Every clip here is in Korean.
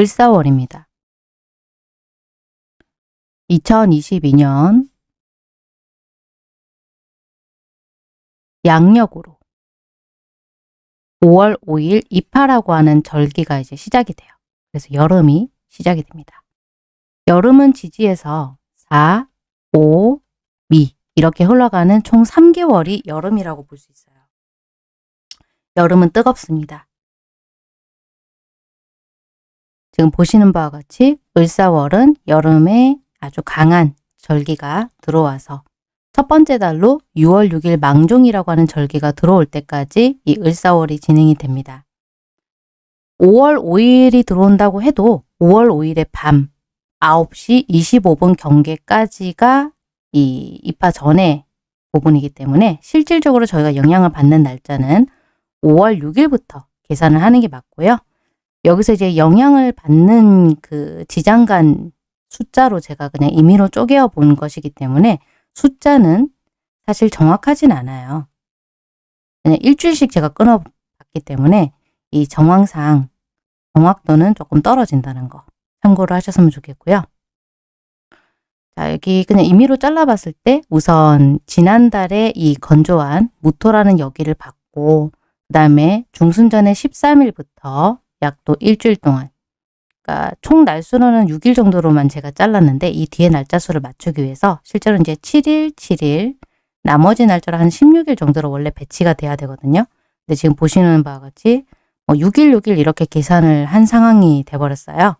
을사월입니다. 2022년 양력으로 5월 5일 입하라고 하는 절기가 이제 시작이 돼요. 그래서 여름이 시작이 됩니다. 여름은 지지에서 4, 5, 미 이렇게 흘러가는 총 3개월이 여름이라고 볼 수 있어요. 여름은 뜨겁습니다. 지금 보시는 바와 같이 을사월은 여름에 아주 강한 절기가 들어와서 첫 번째 달로 6월 6일 망종이라고 하는 절기가 들어올 때까지 이 을사월이 진행이 됩니다. 5월 5일이 들어온다고 해도 5월 5일의 밤 9시 25분 경계까지가 이 입하 전에 부분이기 때문에 실질적으로 저희가 영향을 받는 날짜는 5월 6일부터 계산을 하는 게 맞고요. 여기서 이제 영향을 받는 그 지장간 숫자로 제가 그냥 임의로 쪼개어 본 것이기 때문에 숫자는 사실 정확하진 않아요. 그냥 일주일씩 제가 끊어봤기 때문에 이 정황상 정확도는 조금 떨어진다는 거 참고를 하셨으면 좋겠고요. 자, 여기 그냥 임의로 잘라봤을 때 우선 지난달에 이 건조한 무토라는 여기를 받고 그 다음에 중순전에 13일부터 약또 일주일 동안 그러니까 총 날수로는 6일 정도로만 제가 잘랐는데 이 뒤에 날짜 수를 맞추기 위해서 실제로 이제 7일, 7일 나머지 날짜로 한 16일 정도로 원래 배치가 돼야 되거든요. 근데 지금 보시는 바와 같이 뭐 6일, 6일 이렇게 계산을 한 상황이 돼버렸어요.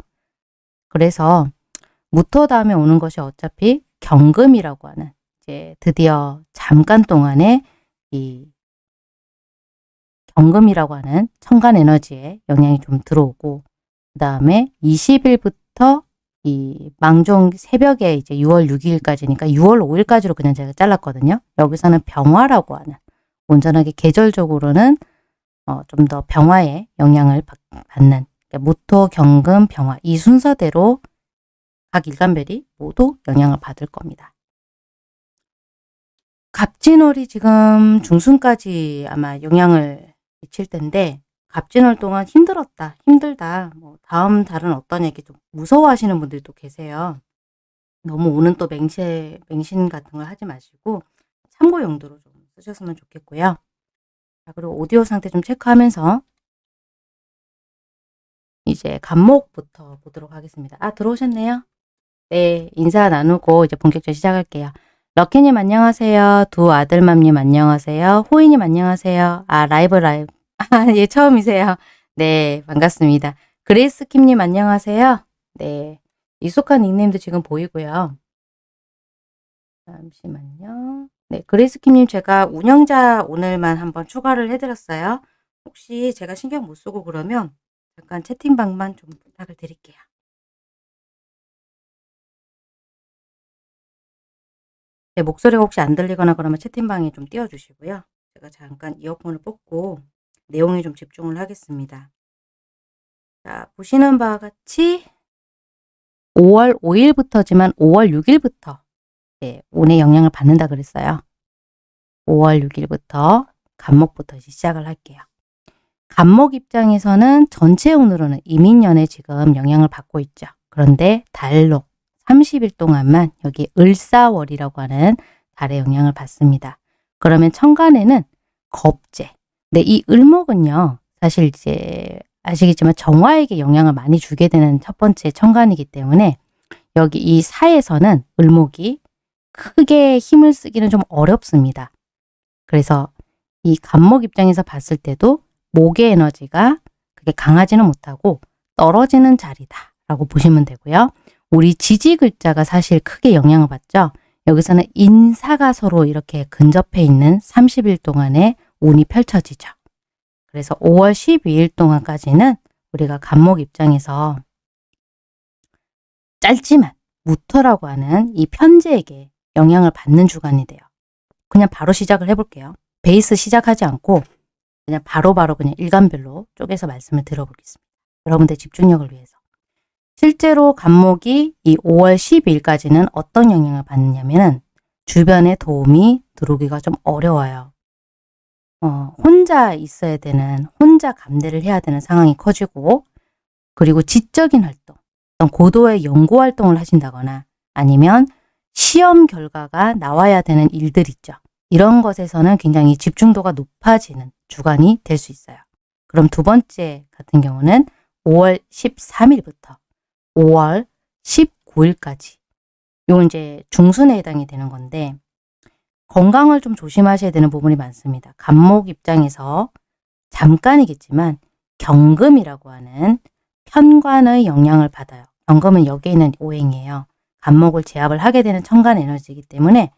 그래서 무토 다음에 오는 것이 어차피 경금이라고 하는 이제 드디어 잠깐 동안에 이 경금이라고 하는 천간 에너지에 영향이 좀 들어오고 그 다음에 20일부터 이 망종 새벽에 이제 6월 6일까지니까 6월 5일까지로 그냥 제가 잘랐거든요. 여기서는 병화라고 하는 온전하게 계절적으로는 어, 좀 더 병화에 영향을 받는 그러니까 무토, 경금, 병화 이 순서대로 각 일간별이 모두 영향을 받을 겁니다. 갑진월이 지금 중순까지 아마 영향을 미칠 텐데 갑진월 동안 힘들었다, 힘들다, 뭐 다음 달은 어떤 얘기 좀 무서워하시는 분들도 계세요. 너무 오는 또 맹세, 맹신 같은 걸 하지 마시고 참고 용도로 좀 쓰셨으면 좋겠고요. 자, 그리고 오디오 상태 좀 체크하면서 이제 갑목부터 보도록 하겠습니다. 아, 들어오셨네요. 네, 인사 나누고 이제 본격적으로 시작할게요. 럭키님 안녕하세요. 두 아들맘님 안녕하세요. 호이님 안녕하세요. 아, 라이브 라이브. 아, 예, 처음이세요. 네, 반갑습니다. 그레이스 킴님 안녕하세요. 네, 익숙한 닉네임도 지금 보이고요. 잠시만요. 네, 그레이스 킴님 제가 운영자 오늘만 한번 추가를 해드렸어요. 혹시 제가 신경 못 쓰고 그러면 잠깐 채팅방만 좀 부탁을 드릴게요. 제 목소리가 혹시 안 들리거나 그러면 채팅방에 좀 띄워주시고요. 제가 잠깐 이어폰을 뽑고 내용에 좀 집중을 하겠습니다. 자, 보시는 바와 같이 5월 5일부터지만 5월 6일부터 네, 운의 영향을 받는다 그랬어요. 5월 6일부터 간목부터 시작을 할게요. 간목 입장에서는 전체 운으로는 이민년에 지금 영향을 받고 있죠. 그런데 달로 30일 동안만 여기 을사월이라고 하는 달의 영향을 받습니다. 그러면 천간에는 겁재. 근데 이 을목은요. 사실 이제 아시겠지만 정화에게 영향을 많이 주게 되는 첫 번째 천간이기 때문에 여기 이 사에서는 을목이 크게 힘을 쓰기는 좀 어렵습니다. 그래서 이 간목 입장에서 봤을 때도 목의 에너지가 그게 강하지는 못하고 떨어지는 자리다 라고 보시면 되고요. 우리 지지 글자가 사실 크게 영향을 받죠. 여기서는 인사가 서로 이렇게 근접해 있는 30일 동안의 운이 펼쳐지죠. 그래서 5월 12일 동안까지는 우리가 간목 입장에서 짧지만 무토라고 하는 이 편제에게 영향을 받는 주간이 돼요. 그냥 바로 시작을 해볼게요. 베이스 시작하지 않고 그냥 바로바로 바로 그냥 일간별로 쪼개서 말씀을 들어보겠습니다. 여러분들 집중력을 위해서. 실제로 간목이 이 5월 12일까지는 어떤 영향을 받느냐면은 주변에 도움이 들어오기가 좀 어려워요. 어, 혼자 있어야 되는, 혼자 감내를 해야 되는 상황이 커지고 그리고 지적인 활동, 어떤 고도의 연구 활동을 하신다거나 아니면 시험 결과가 나와야 되는 일들 있죠. 이런 것에서는 굉장히 집중도가 높아지는 주간이 될 수 있어요. 그럼 두 번째 같은 경우는 5월 13일부터 5월 19일까지 요 이제 중순에 해당이 되는 건데 건강을 좀 조심하셔야 되는 부분이 많습니다. 간목 입장에서 잠깐이겠지만 경금이라고 하는 편관의 영향을 받아요. 경금은 여기에 있는 오행이에요. 간목을 제압을 하게 되는 천간 에너지이기 때문에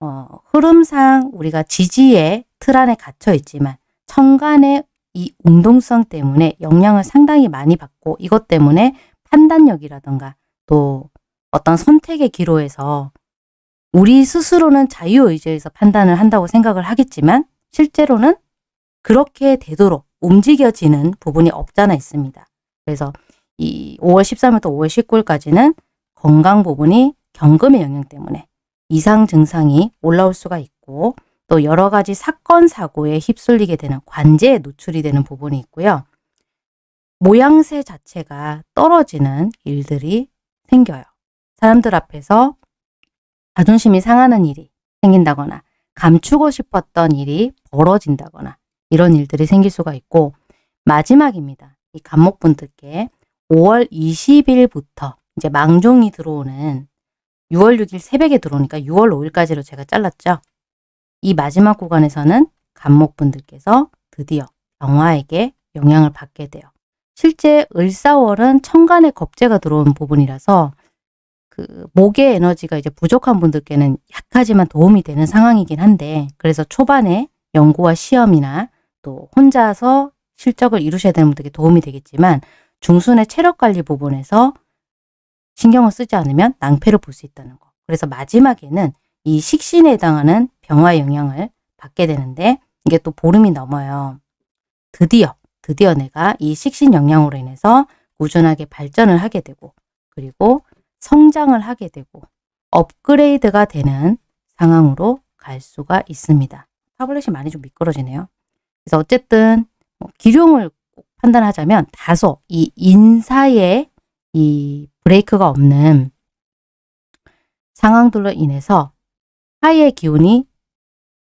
어, 흐름상 우리가 지지의 틀 안에 갇혀 있지만 천간의 이 운동성 때문에 영향을 상당히 많이 받고 이것 때문에 판단력이라던가 또 어떤 선택의 기로에서 우리 스스로는 자유의지에서 판단을 한다고 생각을 하겠지만 실제로는 그렇게 되도록 움직여지는 부분이 없잖아 있습니다. 그래서 이 5월 13일부터 5월 19일까지는 건강 부분이 경금의 영향 때문에 이상 증상이 올라올 수가 있고 또 여러 가지 사건 사고에 휩쓸리게 되는 관제에 노출이 되는 부분이 있고요. 모양새 자체가 떨어지는 일들이 생겨요. 사람들 앞에서 자존심이 상하는 일이 생긴다거나 감추고 싶었던 일이 벌어진다거나 이런 일들이 생길 수가 있고 마지막입니다. 이 간목분들께 5월 20일부터 이제 망종이 들어오는 6월 6일 새벽에 들어오니까 6월 5일까지로 제가 잘랐죠. 이 마지막 구간에서는 간목분들께서 드디어 영화에게 영향을 받게 돼요. 실제 을사월은 천간에 겁재가 들어온 부분이라서 그 목의 에너지가 이제 부족한 분들께는 약하지만 도움이 되는 상황이긴 한데 그래서 초반에 연구와 시험이나 또 혼자서 실적을 이루셔야 되는 분들께 도움이 되겠지만 중순의 체력 관리 부분에서 신경을 쓰지 않으면 낭패를 볼 수 있다는 거. 그래서 마지막에는 이 식신에 해당하는 병화의 영향을 받게 되는데 이게 또 보름이 넘어요. 드디어 드디어 내가 이 식신 영향으로 인해서 꾸준하게 발전을 하게 되고 그리고 성장을 하게 되고 업그레이드가 되는 상황으로 갈 수가 있습니다. 타블렛이 많이 좀 미끄러지네요. 그래서 어쨌든 뭐 기룡을 판단하자면 다소 이 인사의 이 브레이크가 없는 상황들로 인해서 하이의 기운이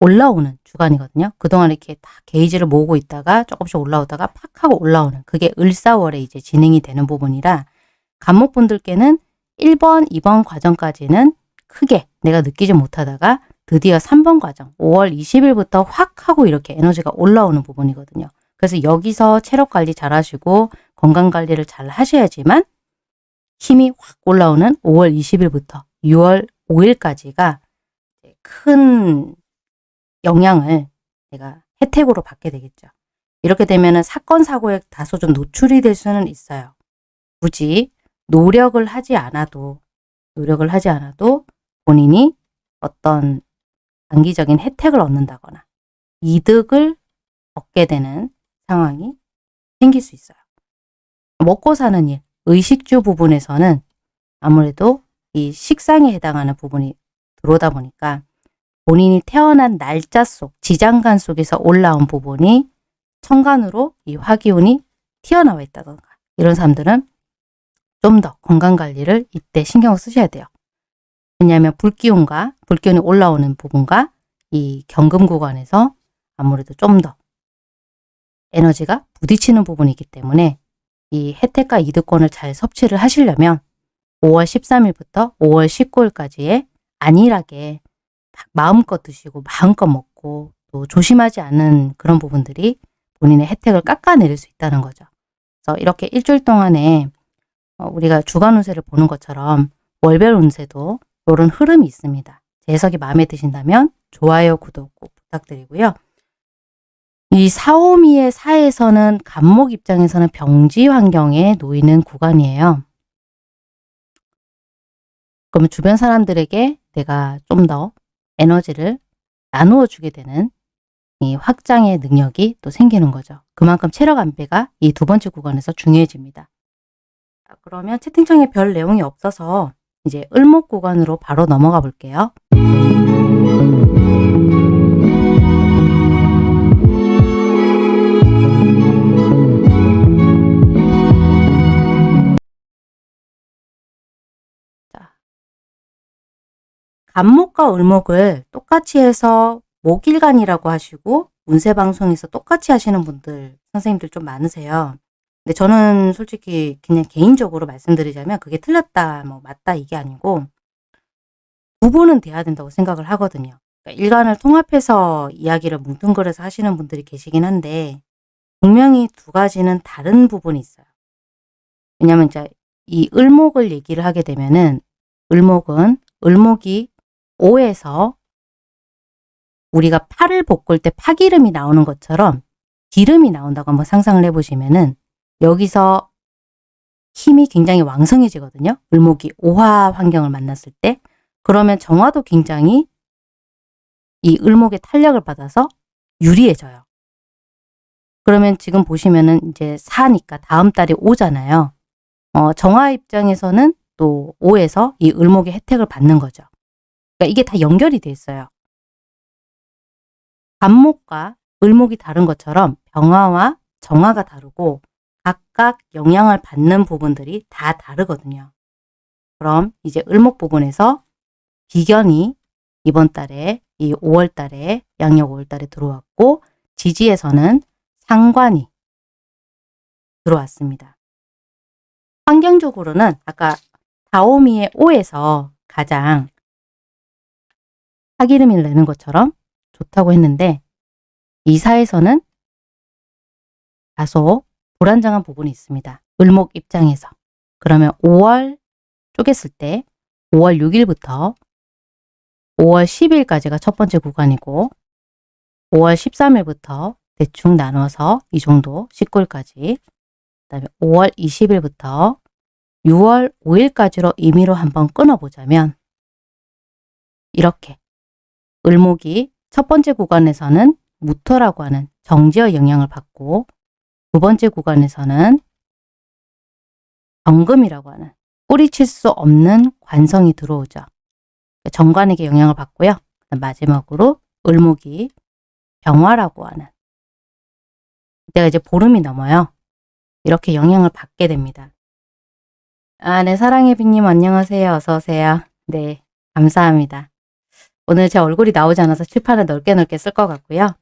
올라오는 주간이거든요. 그동안 이렇게 다 게이지를 모으고 있다가 조금씩 올라오다가 팍 하고 올라오는 그게 을사월에 이제 진행이 되는 부분이라 간목분들께는 1번, 2번 과정까지는 크게 내가 느끼지 못하다가 드디어 3번 과정 5월 20일부터 확 하고 이렇게 에너지가 올라오는 부분이거든요. 그래서 여기서 체력 관리 잘 하시고 건강 관리를 잘 하셔야지만 힘이 확 올라오는 5월 20일부터 6월 5일까지가 큰 영향을 내가 혜택으로 받게 되겠죠. 이렇게 되면 사건 사고에 다소 좀 노출이 될 수는 있어요. 굳이 노력을 하지 않아도 노력을 하지 않아도 본인이 어떤 단기적인 혜택을 얻는다거나 이득을 얻게 되는 상황이 생길 수 있어요. 먹고 사는 일, 의식주 부분에서는 아무래도 이 식상에 해당하는 부분이 들어오다 보니까 본인이 태어난 날짜 속, 지장간 속에서 올라온 부분이 천간으로 이 화기운이 튀어나와 있다던가 이런 사람들은 좀 더 건강관리를 이때 신경을 쓰셔야 돼요. 왜냐하면 불기운과 불기운이 올라오는 부분과 이 경금 구간에서 아무래도 좀 더 에너지가 부딪히는 부분이기 때문에 이 혜택과 이득권을 잘 섭취를 하시려면 5월 13일부터 5월 19일까지의 안일하게 마음껏 드시고 마음껏 먹고 또 조심하지 않은 그런 부분들이 본인의 혜택을 깎아내릴 수 있다는 거죠. 그래서 이렇게 일주일 동안에 어, 우리가 주간 운세를 보는 것처럼 월별 운세도 이런 흐름이 있습니다. 제 해석이 마음에 드신다면 좋아요, 구독 꼭 부탁드리고요. 이 사오미의 사에서는 간목 입장에서는 병지 환경에 놓이는 구간이에요. 그러면 주변 사람들에게 내가 좀 더 에너지를 나누어 주게 되는 이 확장의 능력이 또 생기는 거죠. 그만큼 체력 안배가 이 두 번째 구간에서 중요해집니다. 그러면 채팅창에 별 내용이 없어서 이제 을목 구간으로 바로 넘어가 볼게요. 간목과 을목을 똑같이 해서 목일간이라고 하시고 운세방송에서 똑같이 하시는 분들 선생님들 좀 많으세요. 근데 저는 솔직히 그냥 개인적으로 말씀드리자면 그게 틀렸다 뭐 맞다 이게 아니고 구분은 돼야 된다고 생각을 하거든요. 그러니까 일간을 통합해서 이야기를 뭉뚱그려서 하시는 분들이 계시긴 한데 분명히 두 가지는 다른 부분이 있어요. 왜냐하면 이제 이 을목을 얘기를 하게 되면은 을목은 을목이 5에서 우리가 팔을 볶을 때 파기름이 나오는 것처럼 기름이 나온다고 한번 상상을 해보시면 은 여기서 힘이 굉장히 왕성해지거든요. 을목이 오화 환경을 만났을 때 그러면 정화도 굉장히 이 을목의 탄력을 받아서 유리해져요. 그러면 지금 보시면은 이제 4니까 다음 달이 오잖아요. 어, 정화 입장에서는 또 5에서 이 을목의 혜택을 받는 거죠. 그러니까 이게 다 연결이 돼 있어요. 간목과 을목이 다른 것처럼 병화와 정화가 다르고 각각 영향을 받는 부분들이 다 다르거든요. 그럼 이제 을목 부분에서 비견이 이번 달에 이 5월 달에 양력 5월 달에 들어왔고 지지에서는 상관이 들어왔습니다. 환경적으로는 아까 다오미의 5에서 가장 사기름을 내는 것처럼 좋다고 했는데 이사에서는 다소 불안정한 부분이 있습니다. 을목 입장에서. 그러면 5월 쪼갰을 때 5월 6일부터 5월 10일까지가 첫 번째 구간이고 5월 13일부터 대충 나눠서 이 정도 19일까지 그 다음에 5월 20일부터 6월 5일까지로 임의로 한번 끊어보자면 이렇게 을목이 첫 번째 구간에서는 무토라고 하는 정지의 영향을 받고 두 번째 구간에서는 정금이라고 하는 뿌리칠 수 없는 관성이 들어오죠. 정관에게 영향을 받고요. 마지막으로 을목이 병화라고 하는 이때가 이제 보름이 넘어요. 이렇게 영향을 받게 됩니다. 아, 네, 사랑의 비님 안녕하세요. 어서 오세요. 네, 감사합니다. 오늘 제 얼굴이 나오지 않아서 칠판을 넓게 넓게 쓸 것 같고요.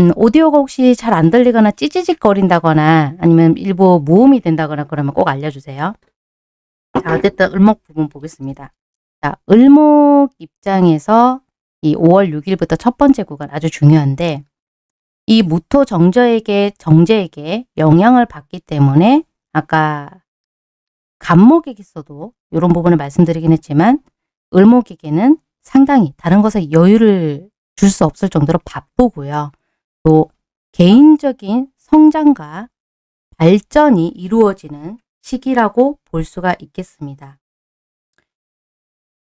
음, 오디오가 혹시 잘 안 들리거나 찌찌직 거린다거나 아니면 일부 무음이 된다거나 그러면 꼭 알려주세요. 자, 어쨌든 을목 부분 보겠습니다. 자, 을목 입장에서 이 5월 6일부터 첫 번째 구간 아주 중요한데 이 무토 정저에게 정제에게 영향을 받기 때문에 아까 간목에게서도 이런 부분을 말씀드리긴 했지만 을목에게는 상당히 다른 것에 여유를 줄 수 없을 정도로 바쁘고요. 또 개인적인 성장과 발전이 이루어지는 시기라고 볼 수가 있겠습니다.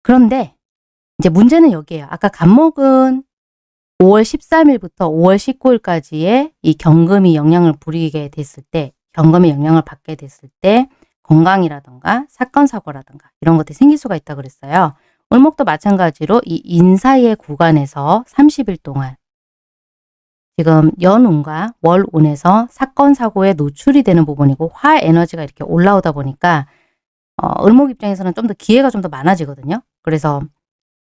그런데 이제 문제는 여기에요. 아까 간목은 5월 13일부터 5월 19일까지의 이 경금이 영향을 부리게 됐을 때, 경금이 영향을 받게 됐을 때 건강이라던가 사건 사고라던가 이런 것들이 생길 수가 있다 그랬어요. 을목도 마찬가지로 이 인사의 구간에서 30일 동안 지금 연운과 월운에서 사건 사고에 노출이 되는 부분이고 화 에너지가 이렇게 올라오다 보니까 어, 을목 입장에서는 좀 더 기회가 좀 더 많아지거든요. 그래서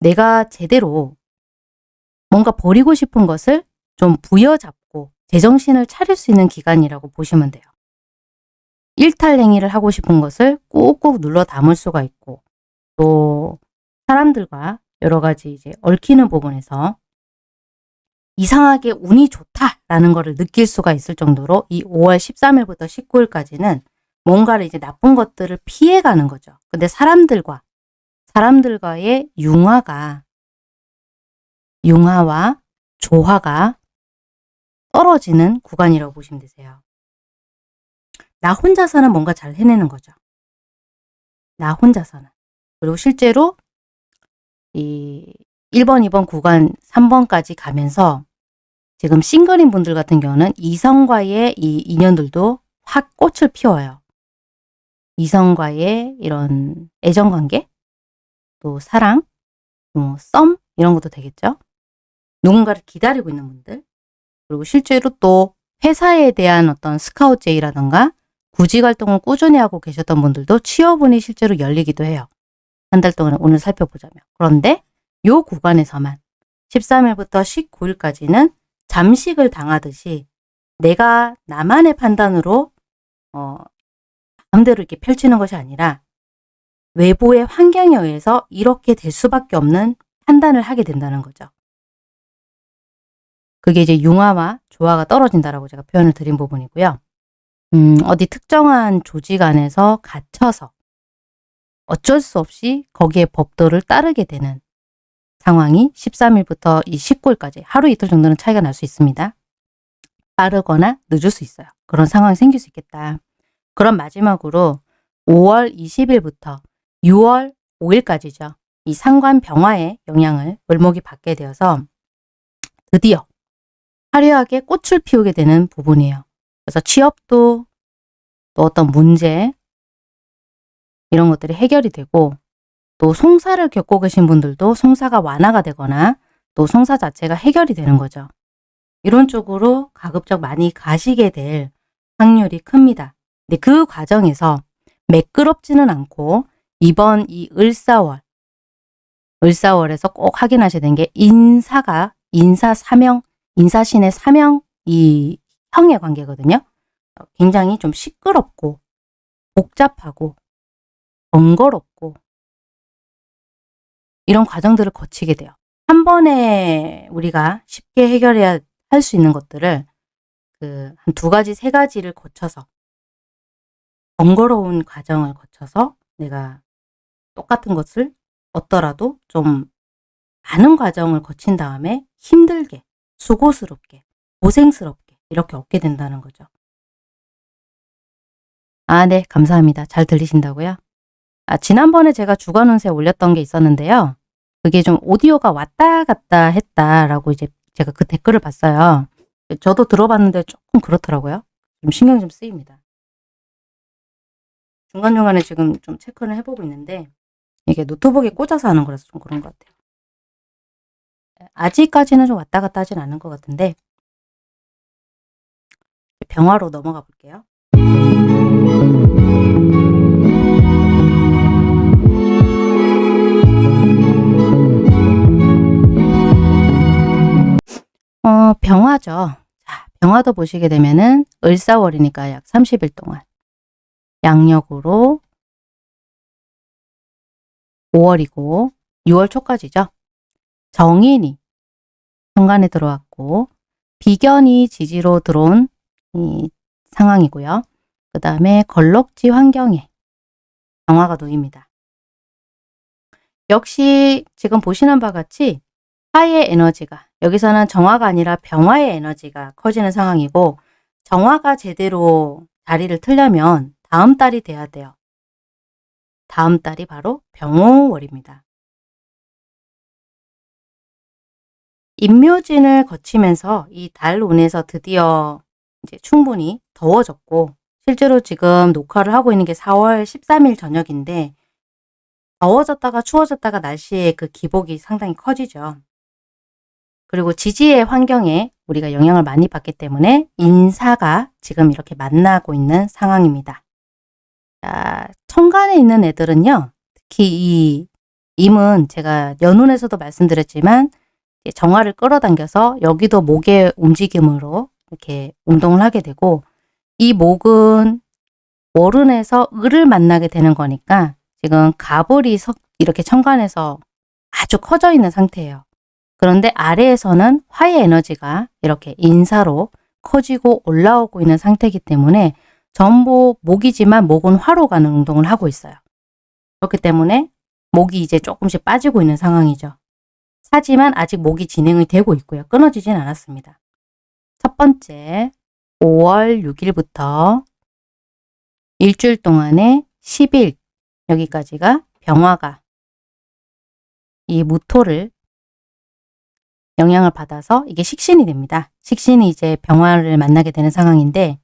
내가 제대로 뭔가 버리고 싶은 것을 좀 부여잡고 제정신을 차릴 수 있는 기간이라고 보시면 돼요. 일탈 행위를 하고 싶은 것을 꾹꾹 눌러 담을 수가 있고 또 사람들과 여러 가지 이제 얽히는 부분에서 이상하게 운이 좋다라는 것을 느낄 수가 있을 정도로 이 5월 13일부터 19일까지는 뭔가를 이제 나쁜 것들을 피해가는 거죠. 근데 사람들과 사람들과의 융화가 융화와 조화가 떨어지는 구간이라고 보시면 되세요. 나 혼자서는 뭔가 잘 해내는 거죠. 나 혼자서는. 그리고 실제로 이 1번, 2번 구간 3번까지 가면서 지금 싱글인 분들 같은 경우는 이성과의 이 인연들도 확 꽃을 피워요. 이성과의 이런 애정관계, 또 사랑, 뭐 썸 이런 것도 되겠죠. 누군가를 기다리고 있는 분들 그리고 실제로 또 회사에 대한 어떤 스카우트 제의라던가 구직 활동을 꾸준히 하고 계셨던 분들도 취업운이 실제로 열리기도 해요. 한 달 동안 오늘 살펴보자면. 그런데 요 구간에서만 13일부터 19일까지는 잠식을 당하듯이 내가 나만의 판단으로 어, 마음대로 이렇게 펼치는 것이 아니라 외부의 환경에 의해서 이렇게 될 수밖에 없는 판단을 하게 된다는 거죠. 그게 이제 융화와 조화가 떨어진다라고 제가 표현을 드린 부분이고요. 음, 어디 특정한 조직 안에서 갇혀서 어쩔 수 없이 거기에 법도를 따르게 되는 상황이 13일부터 이 19일까지 하루 이틀 정도는 차이가 날 수 있습니다. 빠르거나 늦을 수 있어요. 그런 상황이 생길 수 있겠다. 그럼 마지막으로 5월 20일부터 6월 5일까지죠. 이 상관 병화의 영향을 을목이 받게 되어서 드디어 화려하게 꽃을 피우게 되는 부분이에요. 그래서 취업도 또 어떤 문제 이런 것들이 해결이 되고 또 송사를 겪고 계신 분들도 송사가 완화가 되거나 또 송사 자체가 해결이 되는 거죠. 이런 쪽으로 가급적 많이 가시게 될 확률이 큽니다. 근데 그 과정에서 매끄럽지는 않고 이번 이 을사월 을사월에서 꼭 확인하셔야 되는 게 인사가 인사 사명 인사신의 사명 이 형의 관계거든요. 굉장히 좀 시끄럽고 복잡하고 번거롭고 이런 과정들을 거치게 돼요. 한 번에 우리가 쉽게 해결해야 할 수 있는 것들을 그 한 두 가지, 세 가지를 거쳐서 번거로운 과정을 거쳐서 내가 똑같은 것을 얻더라도 좀 많은 과정을 거친 다음에 힘들게, 수고스럽게, 고생스럽게 이렇게 얻게 된다는 거죠. 아, 네. 감사합니다. 잘 들리신다고요? 아, 지난번에 제가 주간 운세 올렸던 게 있었는데요. 그게 좀 오디오가 왔다 갔다 했다라고 이제 제가 그 댓글을 봤어요. 저도 들어봤는데 조금 그렇더라고요. 좀 신경이 좀 쓰입니다. 중간중간에 지금 좀 체크를 해보고 있는데 이게 노트북에 꽂아서 하는 거라서 좀 그런 것 같아요. 아직까지는 좀 왔다 갔다 하진 않은 것 같은데 병화로 넘어가 볼게요. 어, 병화죠. 자, 병화도 보시게 되면은 을사월이니까 약 30일 동안 양력으로 5월이고 6월 초까지죠. 정인이 현관에 들어왔고 비견이 지지로 들어온 이 상황이고요. 그 다음에 걸럭지 환경에 병화가 놓입니다. 역시 지금 보시는 바와 같이 화의 에너지가 여기서는 정화가 아니라 병화의 에너지가 커지는 상황이고 정화가 제대로 자리를 틀려면 다음 달이 돼야 돼요. 다음 달이 바로 병호월입니다. 임묘진을 거치면서 이 달 운에서 드디어 이제 충분히 더워졌고 실제로 지금 녹화를 하고 있는 게 4월 13일 저녁인데 더워졌다가 추워졌다가 날씨의 그 기복이 상당히 커지죠. 그리고 지지의 환경에 우리가 영향을 많이 받기 때문에 인사가 지금 이렇게 만나고 있는 상황입니다. 자, 천간에 있는 애들은요. 특히 이 임은 제가 연운에서도 말씀드렸지만 정화를 끌어당겨서 여기도 목의 움직임으로 이렇게 운동을 하게 되고 이 목은 월운에서 을을 만나게 되는 거니까 지금 가불이 이렇게 천간에서 아주 커져 있는 상태예요. 그런데 아래에서는 화의 에너지가 이렇게 인사로 커지고 올라오고 있는 상태이기 때문에 전부 목이지만 목은 화로 가는 운동을 하고 있어요. 그렇기 때문에 목이 이제 조금씩 빠지고 있는 상황이죠. 하지만 아직 목이 진행이 되고 있고요. 끊어지진 않았습니다. 첫 번째 5월 6일부터 일주일 동안에 10일 여기까지가 병화가 이 무토를 영향을 받아서 이게 식신이 됩니다. 식신이 이제 병화를 만나게 되는 상황인데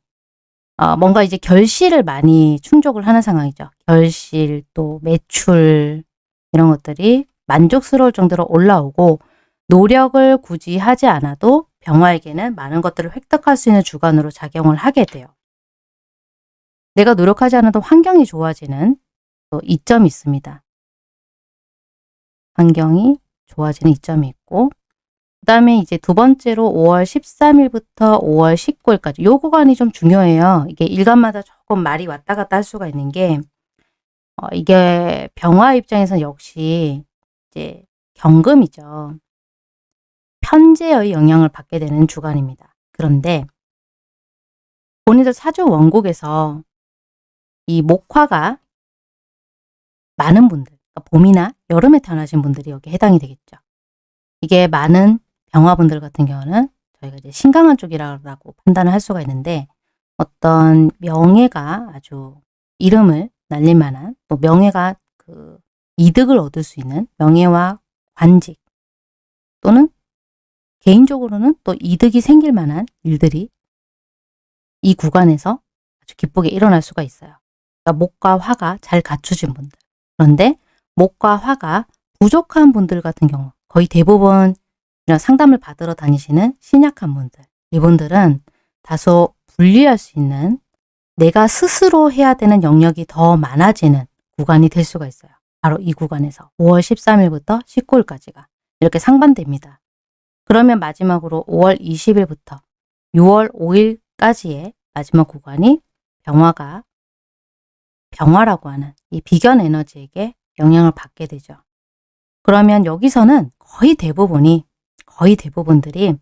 어, 뭔가 이제 결실을 많이 충족을 하는 상황이죠. 결실 또 매출 이런 것들이 만족스러울 정도로 올라오고 노력을 굳이 하지 않아도 병화에게는 많은 것들을 획득할 수 있는 주관으로 작용을 하게 돼요. 내가 노력하지 않아도 환경이 좋아지는 또 이점이 있습니다. 환경이 좋아지는 이점이 있고 그 다음에 이제 두 번째로 5월 13일부터 5월 19일까지 요 구간이 좀 중요해요. 이게 일간마다 조금 말이 왔다 갔다 할 수가 있는 게 어, 이게 병화 입장에서는 역시 이제 경금이죠. 편제의 영향을 받게 되는 주간입니다. 그런데 본인들 사주 원곡에서 이 목화가 많은 분들, 그러니까 봄이나 여름에 태어나신 분들이 여기 해당이 되겠죠. 이게 많은 병화분들 같은 경우는 저희가 이제 신강한 쪽이라고 판단을 할 수가 있는데 어떤 명예가 아주 이름을 날릴 만한 또 명예가 그 이득을 얻을 수 있는 명예와 관직 또는 개인적으로는 또 이득이 생길 만한 일들이 이 구간에서 아주 기쁘게 일어날 수가 있어요. 그러니까 목과 화가 잘 갖추진 분들. 그런데 목과 화가 부족한 분들 같은 경우 거의 대부분 이런 상담을 받으러 다니시는 신약한 분들. 이분들은 다소 분리할 수 있는 내가 스스로 해야 되는 영역이 더 많아지는 구간이 될 수가 있어요. 바로 이 구간에서 5월 13일부터 19일까지가 이렇게 상반됩니다. 그러면 마지막으로 5월 20일부터 6월 5일까지의 마지막 구간이 병화가 병화라고 하는 이 비견 에너지에게 영향을 받게 되죠. 그러면 여기서는 거의 대부분이 거의 대부분들이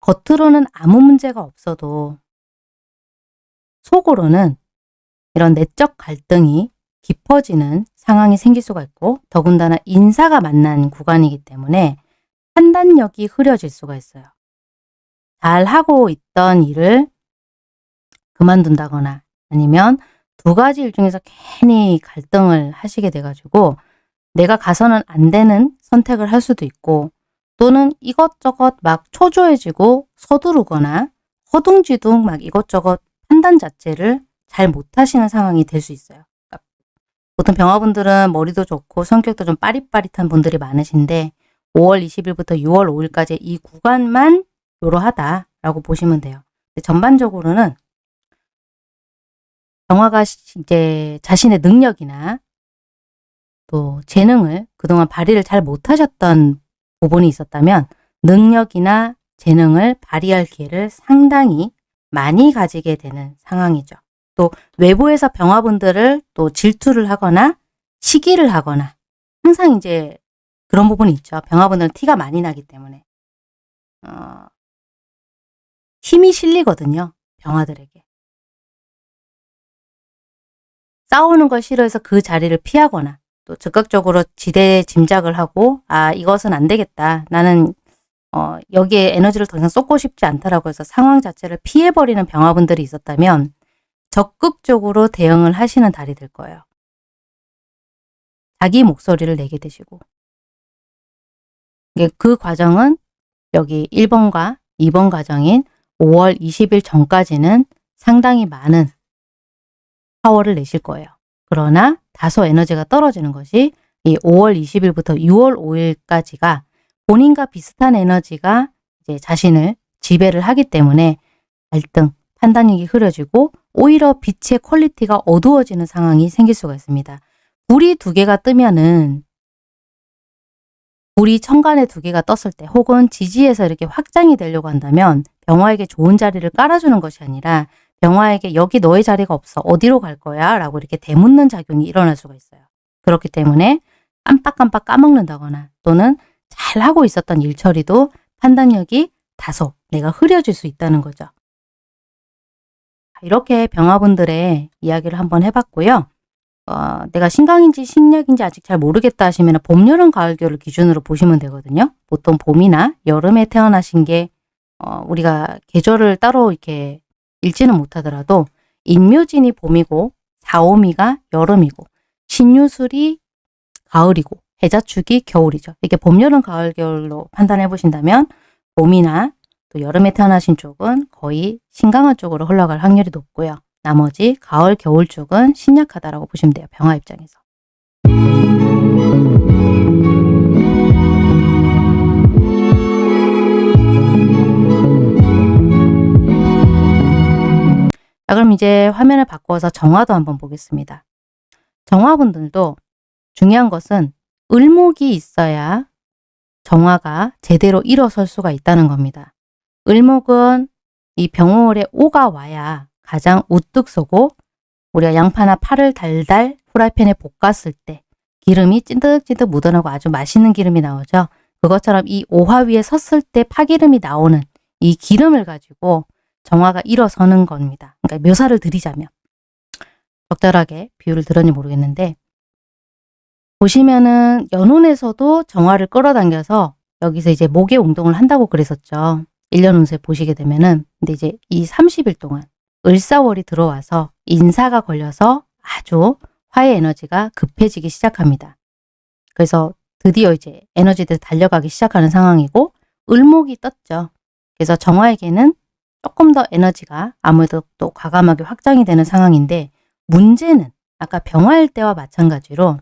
겉으로는 아무 문제가 없어도 속으로는 이런 내적 갈등이 깊어지는 상황이 생길 수가 있고 더군다나 인사가 만난 구간이기 때문에 판단력이 흐려질 수가 있어요. 잘 하고 있던 일을 그만둔다거나 아니면 두 가지 일 중에서 괜히 갈등을 하시게 돼가지고 내가 가서는 안 되는 선택을 할 수도 있고 또는 이것저것 막 초조해지고 서두르거나 허둥지둥 막 이것저것 판단 자체를 잘 못하시는 상황이 될 수 있어요. 그러니까 보통 병화분들은 머리도 좋고 성격도 좀 빠릿빠릿한 분들이 많으신데 5월 20일부터 6월 5일까지 이 구간만 요러하다라고 보시면 돼요. 전반적으로는 병화가 이제 자신의 능력이나 또 재능을 그동안 발휘를 잘 못하셨던 부분이 있었다면 능력이나 재능을 발휘할 기회를 상당히 많이 가지게 되는 상황이죠. 또 외부에서 병화분들을 또 질투를 하거나 시기를 하거나 항상 이제 그런 부분이 있죠. 병화분들은 티가 많이 나기 때문에 어, 힘이 실리거든요. 병화들에게. 싸우는 걸 싫어해서 그 자리를 피하거나 또 즉각적으로 지대 짐작을 하고 아 이것은 안 되겠다. 나는 어, 여기에 에너지를 더 이상 쏟고 싶지 않다라고 해서 상황 자체를 피해버리는 병화분들이 있었다면 적극적으로 대응을 하시는 달이 될 거예요. 자기 목소리를 내게 되시고 그 과정은 여기 1번과 2번 과정인 5월 20일 전까지는 상당히 많은 파워를 내실 거예요. 그러나 다소 에너지가 떨어지는 것이 이 5월 20일부터 6월 5일까지가 본인과 비슷한 에너지가 이제 자신을 지배를 하기 때문에 갈등, 판단력이 흐려지고 오히려 빛의 quality가 어두워지는 상황이 생길 수가 있습니다. 불이 두 개가 뜨면은 불이 천간에 두 개가 떴을 때 혹은 지지에서 이렇게 확장이 되려고 한다면 병화에게 좋은 자리를 깔아주는 것이 아니라 병화에게 여기 너의 자리가 없어 어디로 갈 거야 라고 이렇게 되묻는 작용이 일어날 수가 있어요. 그렇기 때문에 깜빡깜빡 까먹는다거나 또는 잘하고 있었던 일 처리도 판단력이 다소 내가 흐려질 수 있다는 거죠. 이렇게 병화분들의 이야기를 한번 해봤고요. 어, 내가 신강인지 신약인지 아직 잘 모르겠다 하시면 봄, 여름, 가을, 겨울을 기준으로 보시면 되거든요. 보통 봄이나 여름에 태어나신 게 어, 우리가 계절을 따로 이렇게 읽지는 못하더라도 인묘진이 봄이고 사오미가 여름이고 신유술이 가을이고 해자축이 겨울이죠. 이렇게 봄, 여름, 가을, 겨울로 판단해 보신다면 봄이나 또 여름에 태어나신 쪽은 거의 신강한 쪽으로 흘러갈 확률이 높고요. 나머지 가을, 겨울 쪽은 신약하다라고 보시면 돼요. 병화 입장에서. 자, 그럼 이제 화면을 바꿔서 정화도 한번 보겠습니다. 정화분들도 중요한 것은 을목이 있어야 정화가 제대로 일어설 수가 있다는 겁니다. 을목은 이 병월에 오가 와야 가장 우뚝 서고 우리가 양파나 파를 달달 후라이팬에 볶았을 때 기름이 찐득찐득 묻어나고 아주 맛있는 기름이 나오죠. 그것처럼 이 오화 위에 섰을 때 파기름이 나오는 이 기름을 가지고 정화가 일어서는 겁니다. 그러니까 묘사를 드리자면 적절하게 비유를 들었니 모르겠는데 보시면은 연운에서도 정화를 끌어당겨서 여기서 이제 목의 운동을 한다고 그랬었죠. 1년 운세 보시게 되면은 근데 이제 이 30일 동안 을사월이 들어와서 인사가 걸려서 아주 화의 에너지가 급해지기 시작합니다. 그래서 드디어 이제 에너지들이 달려가기 시작하는 상황이고 을목이 떴죠. 그래서 정화에게는 조금 더 에너지가 아무래도 또 과감하게 확장이 되는 상황인데 문제는 아까 병화일 때와 마찬가지로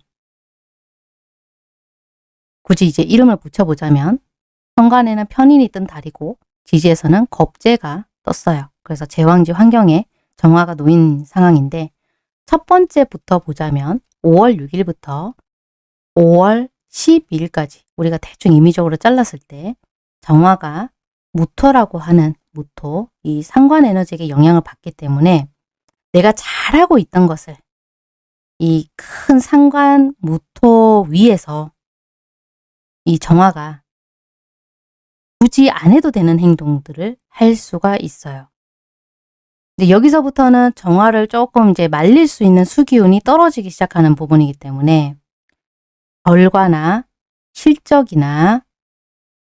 굳이 이제 이름을 붙여보자면 현관에는 편인이 뜬 달이고 지지에서는 겁재가 떴어요. 그래서 제왕지 환경에 정화가 놓인 상황인데 첫 번째부터 보자면 5월 6일부터 5월 12일까지 우리가 대충 임의적으로 잘랐을 때 정화가 무토라고 하는 무토, 이 상관 에너지에게 영향을 받기 때문에 내가 잘하고 있던 것을 이 큰 상관 무토 위에서 이 정화가 굳이 안 해도 되는 행동들을 할 수가 있어요. 근데 여기서부터는 정화를 조금 이제 말릴 수 있는 수기운이 떨어지기 시작하는 부분이기 때문에 결과나 실적이나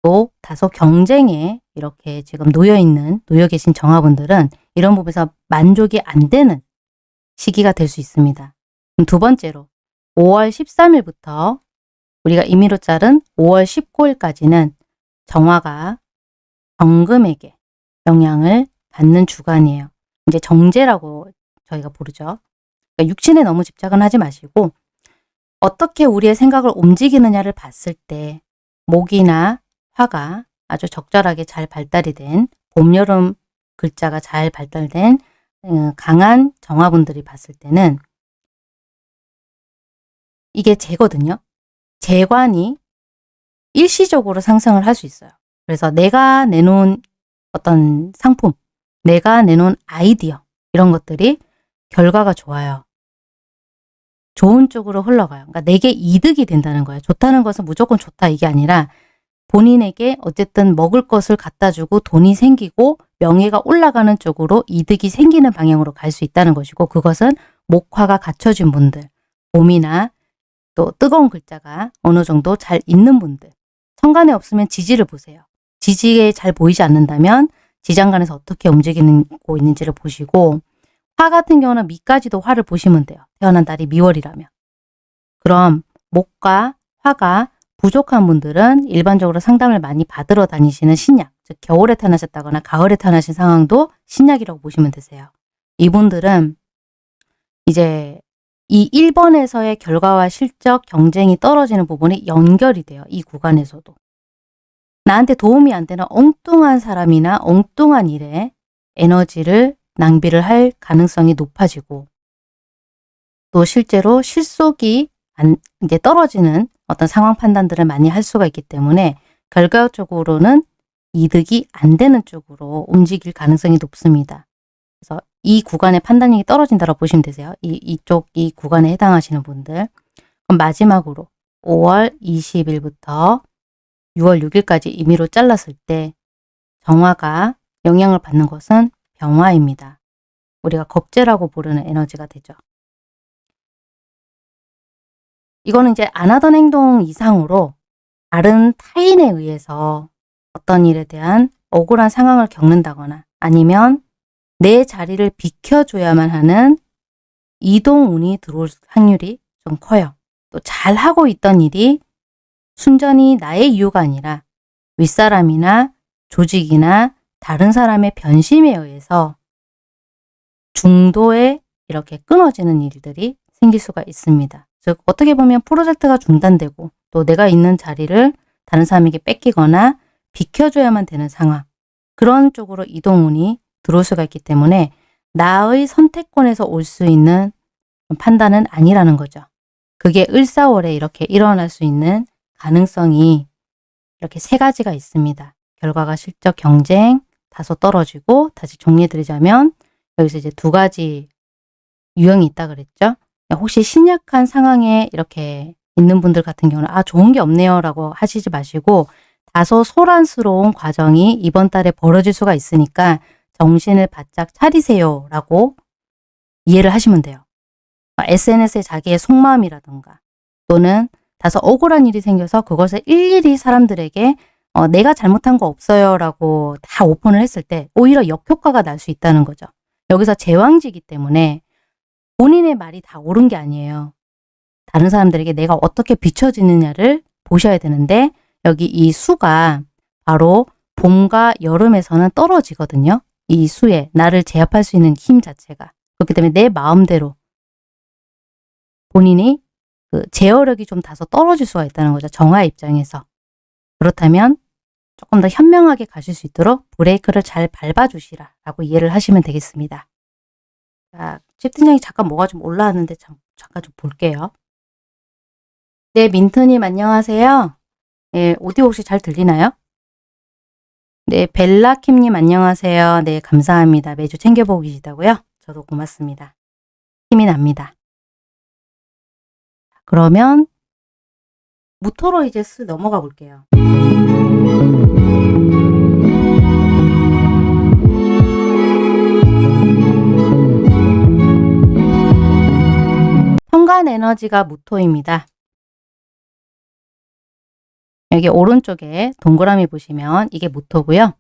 또 다소 경쟁에 이렇게 지금 놓여 있는 놓여 계신 정화분들은 이런 부분에서 만족이 안 되는 시기가 될 수 있습니다. 두 번째로 5월 13일부터 우리가 임의로 자른 5월 19일까지는 정화가 정금에게 영향을 받는 주간이에요. 이제 정제라고 저희가 부르죠. 그러니까 육신에 너무 집착은 하지 마시고 어떻게 우리의 생각을 움직이느냐를 봤을 때 목이나 화가 아주 적절하게 잘 발달이 된 봄, 여름 글자가 잘 발달된 어, 강한 정화분들이 봤을 때는 이게 재거든요. 재관이 일시적으로 상승을 할 수 있어요. 그래서 내가 내놓은 어떤 상품, 내가 내놓은 아이디어 이런 것들이 결과가 좋아요. 좋은 쪽으로 흘러가요. 그러니까 내게 이득이 된다는 거예요. 좋다는 것은 무조건 좋다 이게 아니라 본인에게 어쨌든 먹을 것을 갖다 주고 돈이 생기고 명예가 올라가는 쪽으로 이득이 생기는 방향으로 갈 수 있다는 것이고 그것은 목화가 갖춰진 분들, 봄이나 또 뜨거운 글자가 어느 정도 잘 있는 분들 천간에 없으면 지지를 보세요. 지지에 잘 보이지 않는다면 지장간에서 어떻게 움직이고 있는지를 보시고 화 같은 경우는 미까지도 화를 보시면 돼요. 태어난 달이 미월이라면. 그럼 목과 화가 부족한 분들은 일반적으로 상담을 많이 받으러 다니시는 신약, 즉 겨울에 태어나셨다거나 가을에 태어나신 상황도 신약이라고 보시면 되세요. 이분들은 이제 이 1번에서의 결과와 실적, 경쟁이 떨어지는 부분이 연결이 돼요. 이 구간에서도. 나한테 도움이 안 되는 엉뚱한 사람이나 엉뚱한 일에 에너지를 낭비를 할 가능성이 높아지고 또 실제로 실속이 안, 이제 떨어지는 어떤 상황 판단들을 많이 할 수가 있기 때문에 결과적으로는 이득이 안 되는 쪽으로 움직일 가능성이 높습니다. 그래서 이 구간의 판단력이 떨어진다고 보시면 되세요. 이, 이쪽 이 구간에 해당하시는 분들. 그럼 마지막으로 5월 20일부터 6월 6일까지 임의로 잘랐을 때 정화가 영향을 받는 것은 병화입니다. 우리가 겁재라고 부르는 에너지가 되죠. 이거는 이제 안 하던 행동 이상으로 다른 타인에 의해서 어떤 일에 대한 억울한 상황을 겪는다거나 아니면 내 자리를 비켜줘야만 하는 이동운이 들어올 확률이 좀 커요. 또 잘하고 있던 일이 순전히 나의 이유가 아니라 윗사람이나 조직이나 다른 사람의 변심에 의해서 중도에 이렇게 끊어지는 일들이 생길 수가 있습니다. 즉 어떻게 보면 프로젝트가 중단되고 또 내가 있는 자리를 다른 사람에게 뺏기거나 비켜줘야만 되는 상황 그런 쪽으로 이동운이 들어올 수가 있기 때문에 나의 선택권에서 올 수 있는 판단은 아니라는 거죠. 그게 을사월에 이렇게 일어날 수 있는 가능성이 이렇게 세 가지가 있습니다. 결과가 실적 경쟁, 다소 떨어지고 다시 정리해드리자면 여기서 이제 두 가지 유형이 있다 그랬죠. 혹시 신약한 상황에 이렇게 있는 분들 같은 경우는 아 좋은 게 없네요 라고 하시지 마시고 다소 소란스러운 과정이 이번 달에 벌어질 수가 있으니까 정신을 바짝 차리세요 라고 이해를 하시면 돼요. SNS에 자기의 속마음이라든가 또는 다소 억울한 일이 생겨서 그것을 일일이 사람들에게 어, 내가 잘못한 거 없어요 라고 다 오픈을 했을 때 오히려 역효과가 날 수 있다는 거죠. 여기서 제왕지기 때문에 본인의 말이 다 옳은 게 아니에요. 다른 사람들에게 내가 어떻게 비춰지느냐를 보셔야 되는데 여기 이 수가 바로 봄과 여름에서는 떨어지거든요. 이 수에 나를 제압할 수 있는 힘 자체가. 그렇기 때문에 내 마음대로 본인이 그 제어력이 좀 다소 떨어질 수가 있다는 거죠. 정화 입장에서. 그렇다면 조금 더 현명하게 가실 수 있도록 브레이크를 잘 밟아주시라 라고 이해를 하시면 되겠습니다. 자, 채팅창이 잠깐 뭐가 좀 올라왔는데 참, 잠깐 좀 볼게요. 네, 민트님 안녕하세요. 네, 오디오 혹시 잘 들리나요? 네, 벨라킴님 안녕하세요. 네, 감사합니다. 매주 챙겨보고 계시다고요? 저도 고맙습니다. 힘이 납니다. 그러면 무토로 이제 스 넘어가 볼게요. 현관 에너지가 무토입니다. 여기 오른쪽에 동그라미 보시면 이게 무토고요.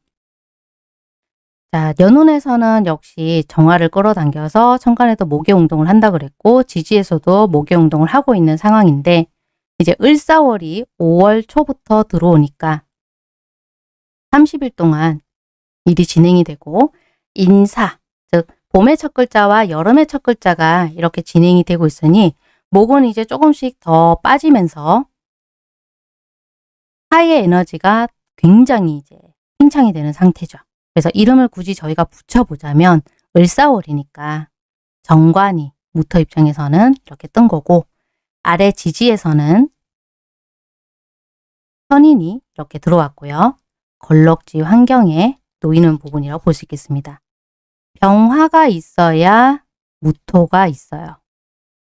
자, 연운에서는 역시 정화를 끌어당겨서 천간에도 목의 운동을 한다 그랬고 지지에서도 목의 운동을 하고 있는 상황인데 이제 을사월이 5월 초부터 들어오니까 30일 동안 일이 진행이 되고 인사, 즉 봄의 첫 글자와 여름의 첫 글자가 이렇게 진행이 되고 있으니 목은 이제 조금씩 더 빠지면서 하의 에너지가 굉장히 이제 팽창이 되는 상태죠. 그래서 이름을 굳이 저희가 붙여보자면 을사월이니까 정관이 무터 입장에서는 이렇게 뜬 거고 아래 지지에서는 선인이 이렇게 들어왔고요. 걸럭지 환경에 놓이는 부분이라고 볼 수 있겠습니다. 병화가 있어야 무토가 있어요.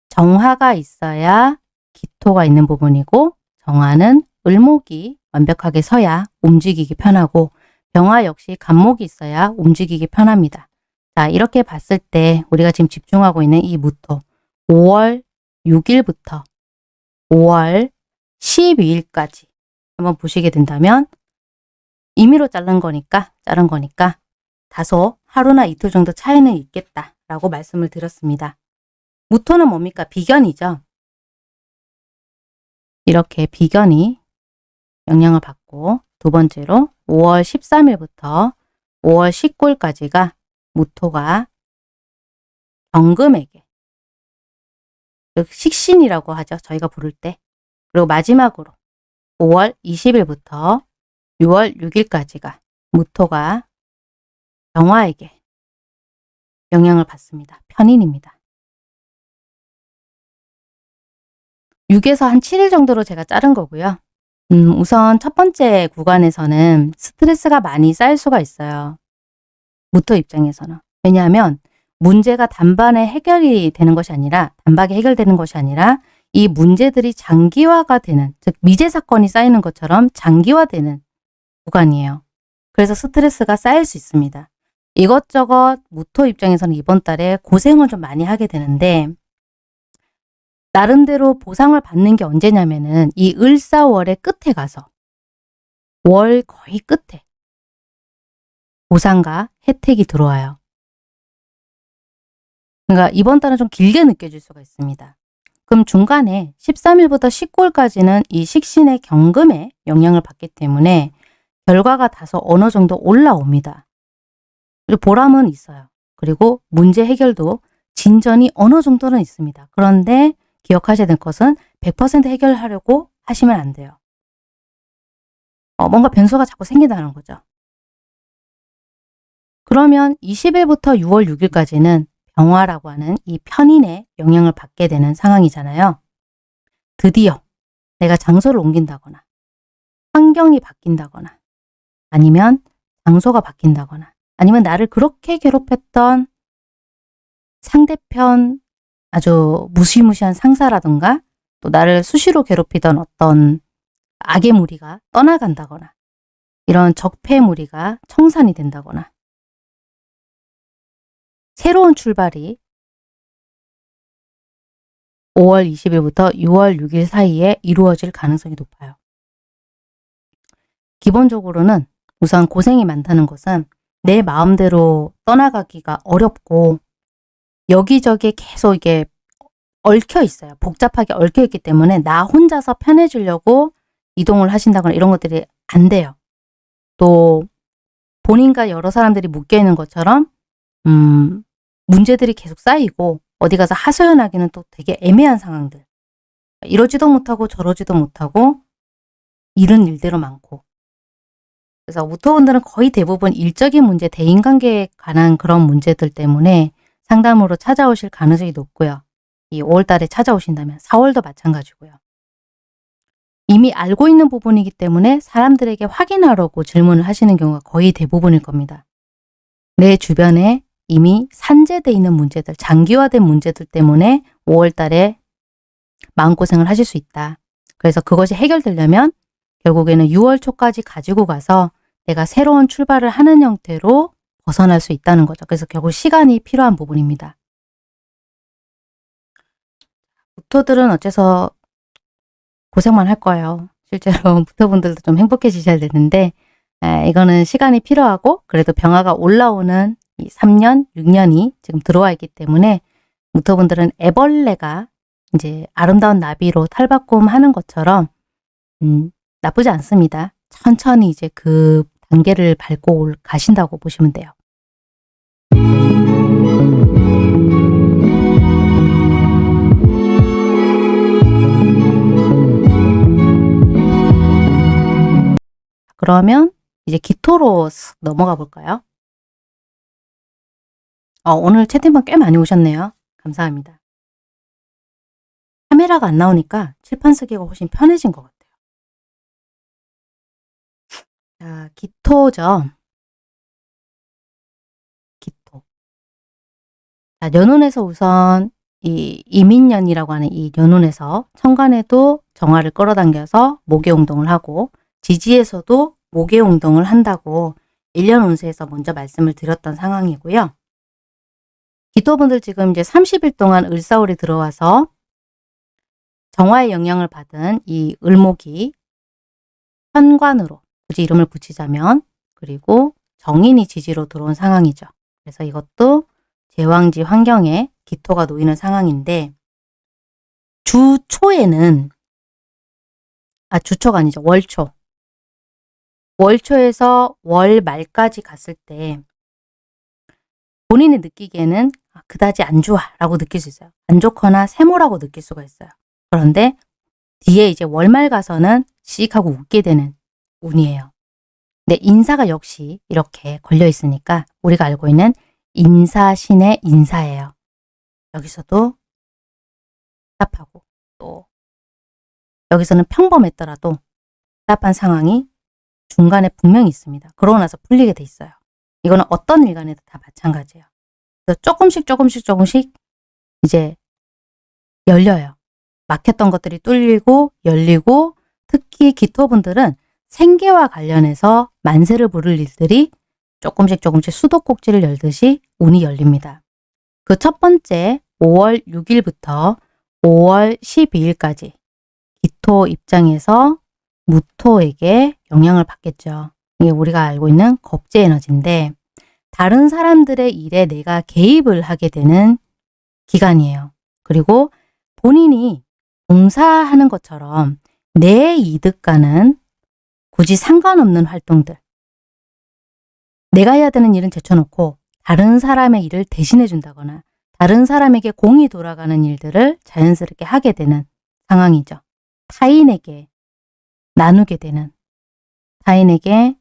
정화가 있어야 기토가 있는 부분이고 정화는 을목이 완벽하게 서야 움직이기 편하고 병화 역시 간목이 있어야 움직이기 편합니다. 자 이렇게 봤을 때 우리가 지금 집중하고 있는 이 무토 5월 6일부터 5월 12일까지 한번 보시게 된다면 임의로 자른 거니까 자른 거니까 다소 하루나 이틀 정도 차이는 있겠다라고 말씀을 드렸습니다. 무토는 뭡니까? 비견이죠. 이렇게 비견이 영향을 받고 두 번째로 5월 13일부터 5월 19일까지가 무토가 경금에게 식신이라고 하죠. 저희가 부를 때. 그리고 마지막으로 5월 20일부터 6월 6일까지가 무토가 병화에게 영향을 받습니다. 편인입니다. 6에서 한 7일 정도로 제가 자른 거고요. 음, 우선 첫 번째 구간에서는 스트레스가 많이 쌓일 수가 있어요. 무토 입장에서는. 왜냐하면 문제가 단반에 해결이 되는 것이 아니라 단박에 해결되는 것이 아니라 이 문제들이 장기화가 되는 즉 미제 사건이 쌓이는 것처럼 장기화되는 구간이에요. 그래서 스트레스가 쌓일 수 있습니다. 이것저것 무토 입장에서는 이번 달에 고생을 좀 많이 하게 되는데 나름대로 보상을 받는 게 언제냐면은 이 을사월의 끝에 가서 월 거의 끝에 보상과 혜택이 들어와요. 그러니까 이번 달은 좀 길게 느껴질 수가 있습니다. 그럼 중간에 13일부터 19일까지는 이 식신의 경금에 영향을 받기 때문에 결과가 다소 어느 정도 올라옵니다. 그리고 보람은 있어요. 그리고 문제 해결도 진전이 어느 정도는 있습니다. 그런데 기억하셔야 될 것은 100% 해결하려고 하시면 안 돼요. 어, 뭔가 변수가 자꾸 생긴다는 거죠. 그러면 20일부터 6월 6일까지는 병화라고 하는 이 편인의 영향을 받게 되는 상황이잖아요. 드디어 내가 장소를 옮긴다거나 환경이 바뀐다거나 아니면 장소가 바뀐다거나 아니면 나를 그렇게 괴롭혔던 상대편 아주 무시무시한 상사라든가 또 나를 수시로 괴롭히던 어떤 악의 무리가 떠나간다거나 이런 적폐 무리가 청산이 된다거나 새로운 출발이 5월 20일부터 6월 6일 사이에 이루어질 가능성이 높아요. 기본적으로는 우선 고생이 많다는 것은 내 마음대로 떠나가기가 어렵고 여기저기 계속 이게 얽혀 있어요. 복잡하게 얽혀 있기 때문에 나 혼자서 편해지려고 이동을 하신다거나 이런 것들이 안 돼요. 또 본인과 여러 사람들이 묶여 있는 것처럼 음, 문제들이 계속 쌓이고 어디 가서 하소연하기는 또 되게 애매한 상황들. 이러지도 못하고 저러지도 못하고 일은 일대로 많고. 그래서 무토분들은 거의 대부분 일적인 문제, 대인관계에 관한 그런 문제들 때문에 상담으로 찾아오실 가능성이 높고요. 이 5월 달에 찾아오신다면 4월도 마찬가지고요. 이미 알고 있는 부분이기 때문에 사람들에게 확인하려고 질문을 하시는 경우가 거의 대부분일 겁니다. 내 주변에 이미 산재돼 있는 문제들, 장기화된 문제들 때문에 5월 달에 마음고생을 하실 수 있다. 그래서 그것이 해결되려면 결국에는 6월 초까지 가지고 가서 내가 새로운 출발을 하는 형태로 벗어날 수 있다는 거죠. 그래서 결국 시간이 필요한 부분입니다. 무토들은 어째서 고생만 할 거예요. 실제로 무토분들도 좀 행복해지셔야 되는데 에, 이거는 시간이 필요하고 그래도 병화가 올라오는 이 3년, 6년이 지금 들어와 있기 때문에 무토분들은 애벌레가 이제 아름다운 나비로 탈바꿈 하는 것처럼 음, 나쁘지 않습니다. 천천히 이제 그 단계를 밟고 가신다고 보시면 돼요. 그러면 이제 기토로 넘어가 볼까요? 어, 오늘 채팅방 꽤 많이 오셨네요. 감사합니다. 카메라가 안 나오니까 칠판 쓰기가 훨씬 편해진 것 같아요. 자, 기토죠. 기토. 자, 연운에서 우선 이 이민년이라고 하는 이 연운에서 천간에도 정화를 끌어당겨서 모계운동을 하고 지지에서도 모계운동을 한다고 1년 운세에서 먼저 말씀을 드렸던 상황이고요. 기토분들 지금 이제 30일 동안 을사월이 들어와서 정화의 영향을 받은 이 을목이 현관으로 굳이 이름을 붙이자면 그리고 정인이 지지로 들어온 상황이죠. 그래서 이것도 제왕지 환경에 기토가 놓이는 상황인데 주 초에는 아 주초가 아니죠. 월초 월초에서 월 말까지 갔을 때 본인이 느끼기에는 아, 그다지 안 좋아 라고 느낄 수 있어요. 안 좋거나 세모라고 느낄 수가 있어요. 그런데 뒤에 이제 월말 가서는 씩 하고 웃게 되는 운이에요. 근데 인사가 역시 이렇게 걸려 있으니까 우리가 알고 있는 인사신의 인사예요. 여기서도 답하고 또 여기서는 평범했더라도 답한 상황이 중간에 분명히 있습니다. 그러고 나서 풀리게 돼 있어요. 이거는 어떤 일간에도 다 마찬가지예요. 그래서 조금씩 조금씩 조금씩 이제 열려요. 막혔던 것들이 뚫리고 열리고 특히 기토분들은 생계와 관련해서 만세를 부를 일들이 조금씩 조금씩 수도꼭지를 열듯이 운이 열립니다. 그 첫 번째 5월 6일부터 5월 12일까지 기토 입장에서 무토에게 영향을 받겠죠. 이게 우리가 알고 있는 겁제 에너지인데 다른 사람들의 일에 내가 개입을 하게 되는 기간이에요. 그리고 본인이 봉사하는 것처럼 내 이득과는 굳이 상관없는 활동들 내가 해야 되는 일은 제쳐놓고 다른 사람의 일을 대신해 준다거나 다른 사람에게 공이 돌아가는 일들을 자연스럽게 하게 되는 상황이죠. 타인에게 나누게 되는 타인에게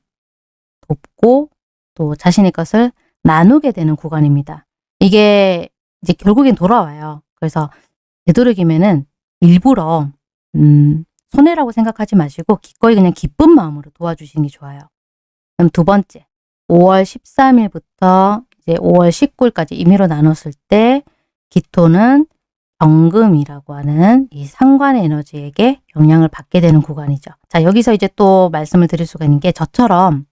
돕고 또 자신의 것을 나누게 되는 구간입니다. 이게 이제 결국엔 돌아와요. 그래서 되도록이면은 일부러 음, 손해라고 생각하지 마시고 기꺼이 그냥 기쁜 마음으로 도와주시는 게 좋아요. 그럼 두 번째, 5월 13일부터 이제 5월 19일까지 임의로 나눴을 때 기토는 정금이라고 하는 이 상관의 에너지에게 영향을 받게 되는 구간이죠. 자, 여기서 이제 또 말씀을 드릴 수가 있는 게 저처럼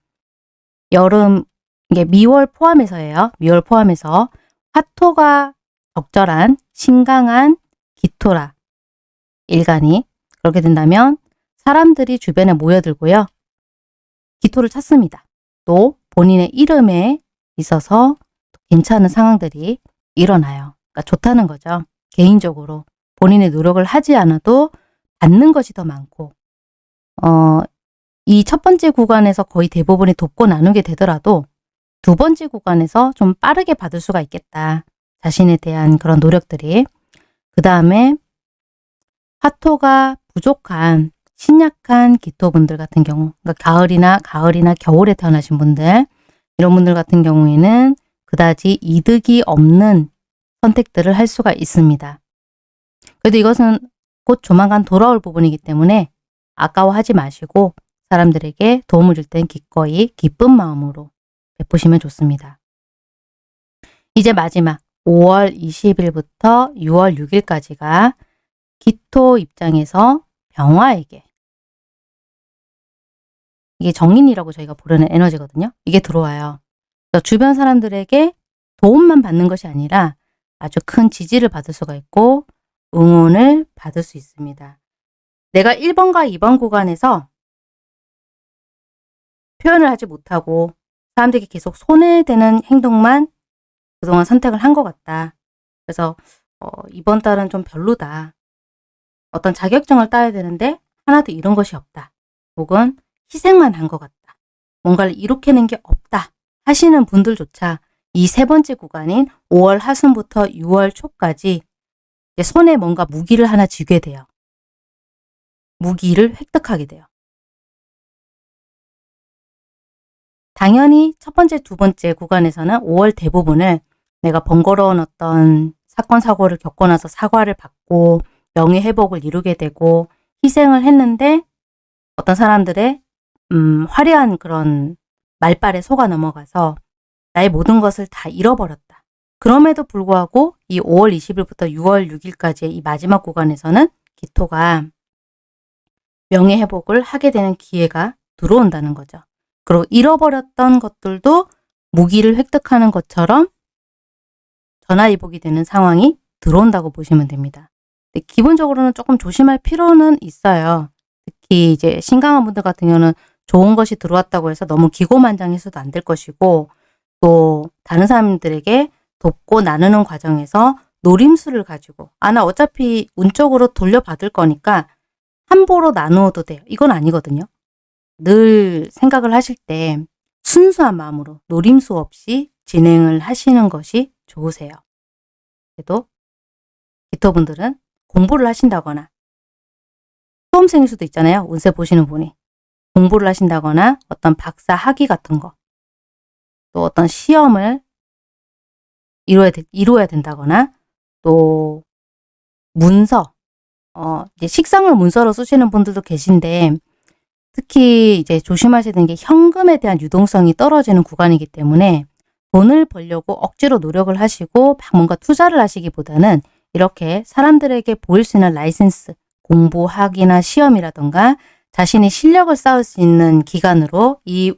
여름 이게 미월 포함해서예요. 미월 포함해서 화토가 적절한 신강한 기토라 일간이 그렇게 된다면 사람들이 주변에 모여들고요. 기토를 찾습니다. 또 본인의 이름에 있어서 괜찮은 상황들이 일어나요. 그러니까 좋다는 거죠. 개인적으로 본인의 노력을 하지 않아도 받는 것이 더 많고 어, 이 첫 번째 구간에서 거의 대부분이 돕고 나누게 되더라도 두 번째 구간에서 좀 빠르게 받을 수가 있겠다. 자신에 대한 그런 노력들이. 그 다음에 화토가 부족한 신약한 기토분들 같은 경우 그러니까 가을이나 가을이나 겨울에 태어나신 분들 이런 분들 같은 경우에는 그다지 이득이 없는 선택들을 할 수가 있습니다. 그래도 이것은 곧 조만간 돌아올 부분이기 때문에 아까워하지 마시고 사람들에게 도움을 줄 땐 기꺼이 기쁜 마음으로 베푸시면 좋습니다. 이제 마지막 5월 20일부터 6월 6일까지가 기토 입장에서 병화에게 이게 정인이라고 저희가 부르는 에너지거든요. 이게 들어와요. 주변 사람들에게 도움만 받는 것이 아니라 아주 큰 지지를 받을 수가 있고 응원을 받을 수 있습니다. 내가 1번과 2번 구간에서 표현을 하지 못하고 사람들에게 계속 손해되는 행동만 그동안 선택을 한 것 같다. 그래서 어, 이번 달은 좀 별로다. 어떤 자격증을 따야 되는데 하나도 이런 것이 없다. 혹은 희생만 한 것 같다. 뭔가를 이룩해낸 게 없다. 하시는 분들조차 이 세 번째 구간인 5월 하순부터 6월 초까지 손에 뭔가 무기를 하나 쥐게 돼요. 무기를 획득하게 돼요. 당연히 첫 번째, 두 번째 구간에서는 5월 대부분을 내가 번거로운 어떤 사건, 사고를 겪고 나서 사과를 받고 명예회복을 이루게 되고 희생을 했는데 어떤 사람들의 음, 화려한 그런 말발에 속아 넘어가서 나의 모든 것을 다 잃어버렸다. 그럼에도 불구하고 이 5월 20일부터 6월 6일까지의 이 마지막 구간에서는 기토가 명예 회복을 하게 되는 기회가 들어온다는 거죠. 그리고 잃어버렸던 것들도 무기를 획득하는 것처럼 전화위복이 되는 상황이 들어온다고 보시면 됩니다. 기본적으로는 조금 조심할 필요는 있어요. 특히 이제 신강한 분들 같은 경우는 좋은 것이 들어왔다고 해서 너무 기고만장해서도 안 될 것이고 또 다른 사람들에게 돕고 나누는 과정에서 노림수를 가지고 아 나 어차피 운적으로 돌려받을 거니까 함부로 나누어도 돼요. 이건 아니거든요. 늘 생각을 하실 때 순수한 마음으로 노림수 없이 진행을 하시는 것이 좋으세요. 그래도 기토분들은 공부를 하신다거나 수험생일 수도 있잖아요. 운세 보시는 분이. 공부를 하신다거나 어떤 박사 학위 같은 거, 또 어떤 시험을 되, 이루어야 된다거나 또 문서, 어, 이제 식상을 문서로 쓰시는 분들도 계신데 특히 이제 조심하셔야 되는 게 현금에 대한 유동성이 떨어지는 구간이기 때문에 돈을 벌려고 억지로 노력을 하시고 막 뭔가 투자를 하시기보다는 이렇게 사람들에게 보일 수 있는 라이센스, 공부, 학위나 시험이라던가 자신의 실력을 쌓을 수 있는 기간으로 이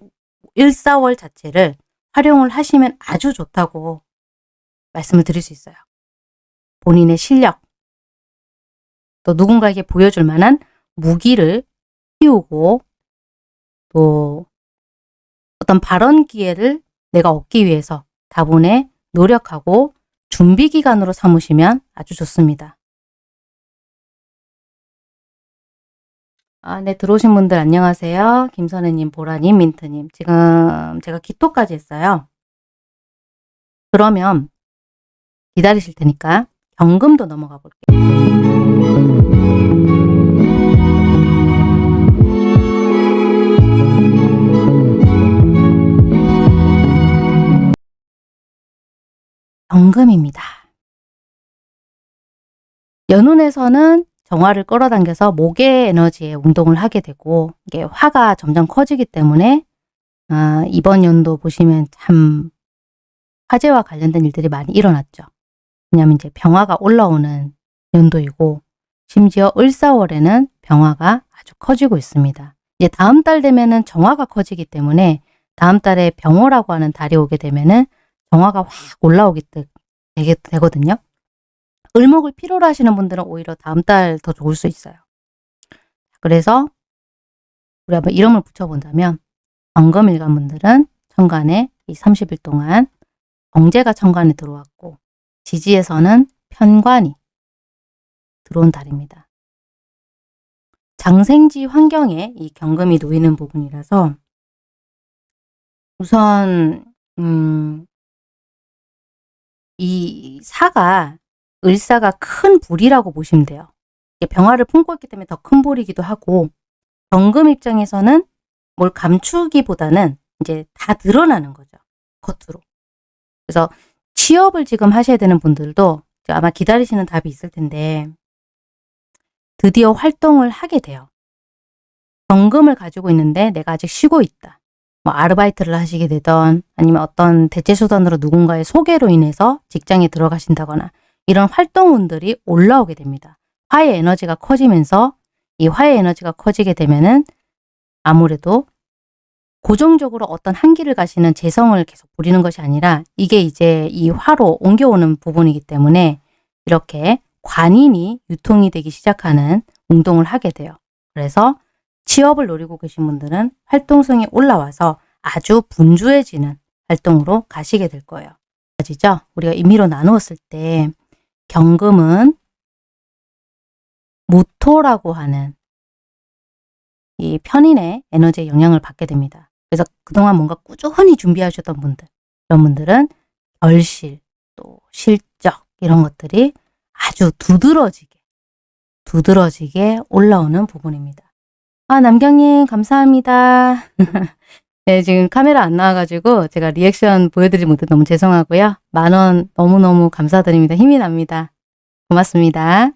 1, 4월 자체를 활용을 하시면 아주 좋다고 말씀을 드릴 수 있어요. 본인의 실력, 또 누군가에게 보여줄 만한 무기를 키우고 또 어떤 발언 기회를 내가 얻기 위해서 다분히 노력하고 준비 기간으로 삼으시면 아주 좋습니다. 아, 네, 들어오신 분들 안녕하세요. 김선혜님, 보라님, 민트님. 지금 제가 기토까지 했어요. 그러면 기다리실 테니까 경금도 넘어가 볼게요. 경금입니다. 연운에서는 정화를 끌어당겨서 목의 에너지에 운동을 하게 되고 이게 화가 점점 커지기 때문에 아, 이번 연도 보시면 참 화재와 관련된 일들이 많이 일어났죠. 왜냐하면 이제 병화가 올라오는 연도이고 심지어 을사월에는 병화가 아주 커지고 있습니다. 이제 다음 달 되면은 정화가 커지기 때문에 다음 달에 병호라고 하는 달이 오게 되면은 정화가 확 올라오기 되게 되거든요. 을목을 필요로 하시는 분들은 오히려 다음 달 더 좋을 수 있어요. 그래서 우리 한번 이름을 붙여본다면 정금일간 분들은 천간에 이 30일 동안 정제가 천간에 들어왔고 지지에서는 편관이 들어온 달입니다. 장생지 환경에 이 경금이 놓이는 부분이라서 우선 음, 이 사가 을사가 큰 불이라고 보시면 돼요. 병화를 품고 있기 때문에 더 큰 불이기도 하고 경금 입장에서는 뭘 감추기보다는 이제 다 드러나는 거죠. 겉으로. 그래서 취업을 지금 하셔야 되는 분들도 아마 기다리시는 답이 있을 텐데 드디어 활동을 하게 돼요. 경금을 가지고 있는데 내가 아직 쉬고 있다. 뭐 아르바이트를 하시게 되던 아니면 어떤 대체수단으로 누군가의 소개로 인해서 직장에 들어가신다거나 이런 활동운들이 올라오게 됩니다. 화의 에너지가 커지면서 이 화의 에너지가 커지게 되면은 아무래도 고정적으로 어떤 한 길을 가시는 재성을 계속 부리는 것이 아니라 이게 이제 이 화로 옮겨오는 부분이기 때문에 이렇게 관인이 유통이 되기 시작하는 운동을 하게 돼요. 그래서 취업을 노리고 계신 분들은 활동성이 올라와서 아주 분주해지는 활동으로 가시게 될 거예요. 아시죠? 우리가 임의로 나누었을 때 경금은 무토라고 하는 이 편인의 에너지의 영향을 받게 됩니다. 그래서 그동안 뭔가 꾸준히 준비하셨던 분들, 이런 분들은 결실, 또 실적 이런 것들이 아주 두드러지게, 두드러지게 올라오는 부분입니다. 아, 남경님 감사합니다. 네, 지금 카메라 안 나와가지고 제가 리액션 보여드리지 못해 너무 죄송하고요. 만원 너무너무 감사드립니다. 힘이 납니다. 고맙습니다.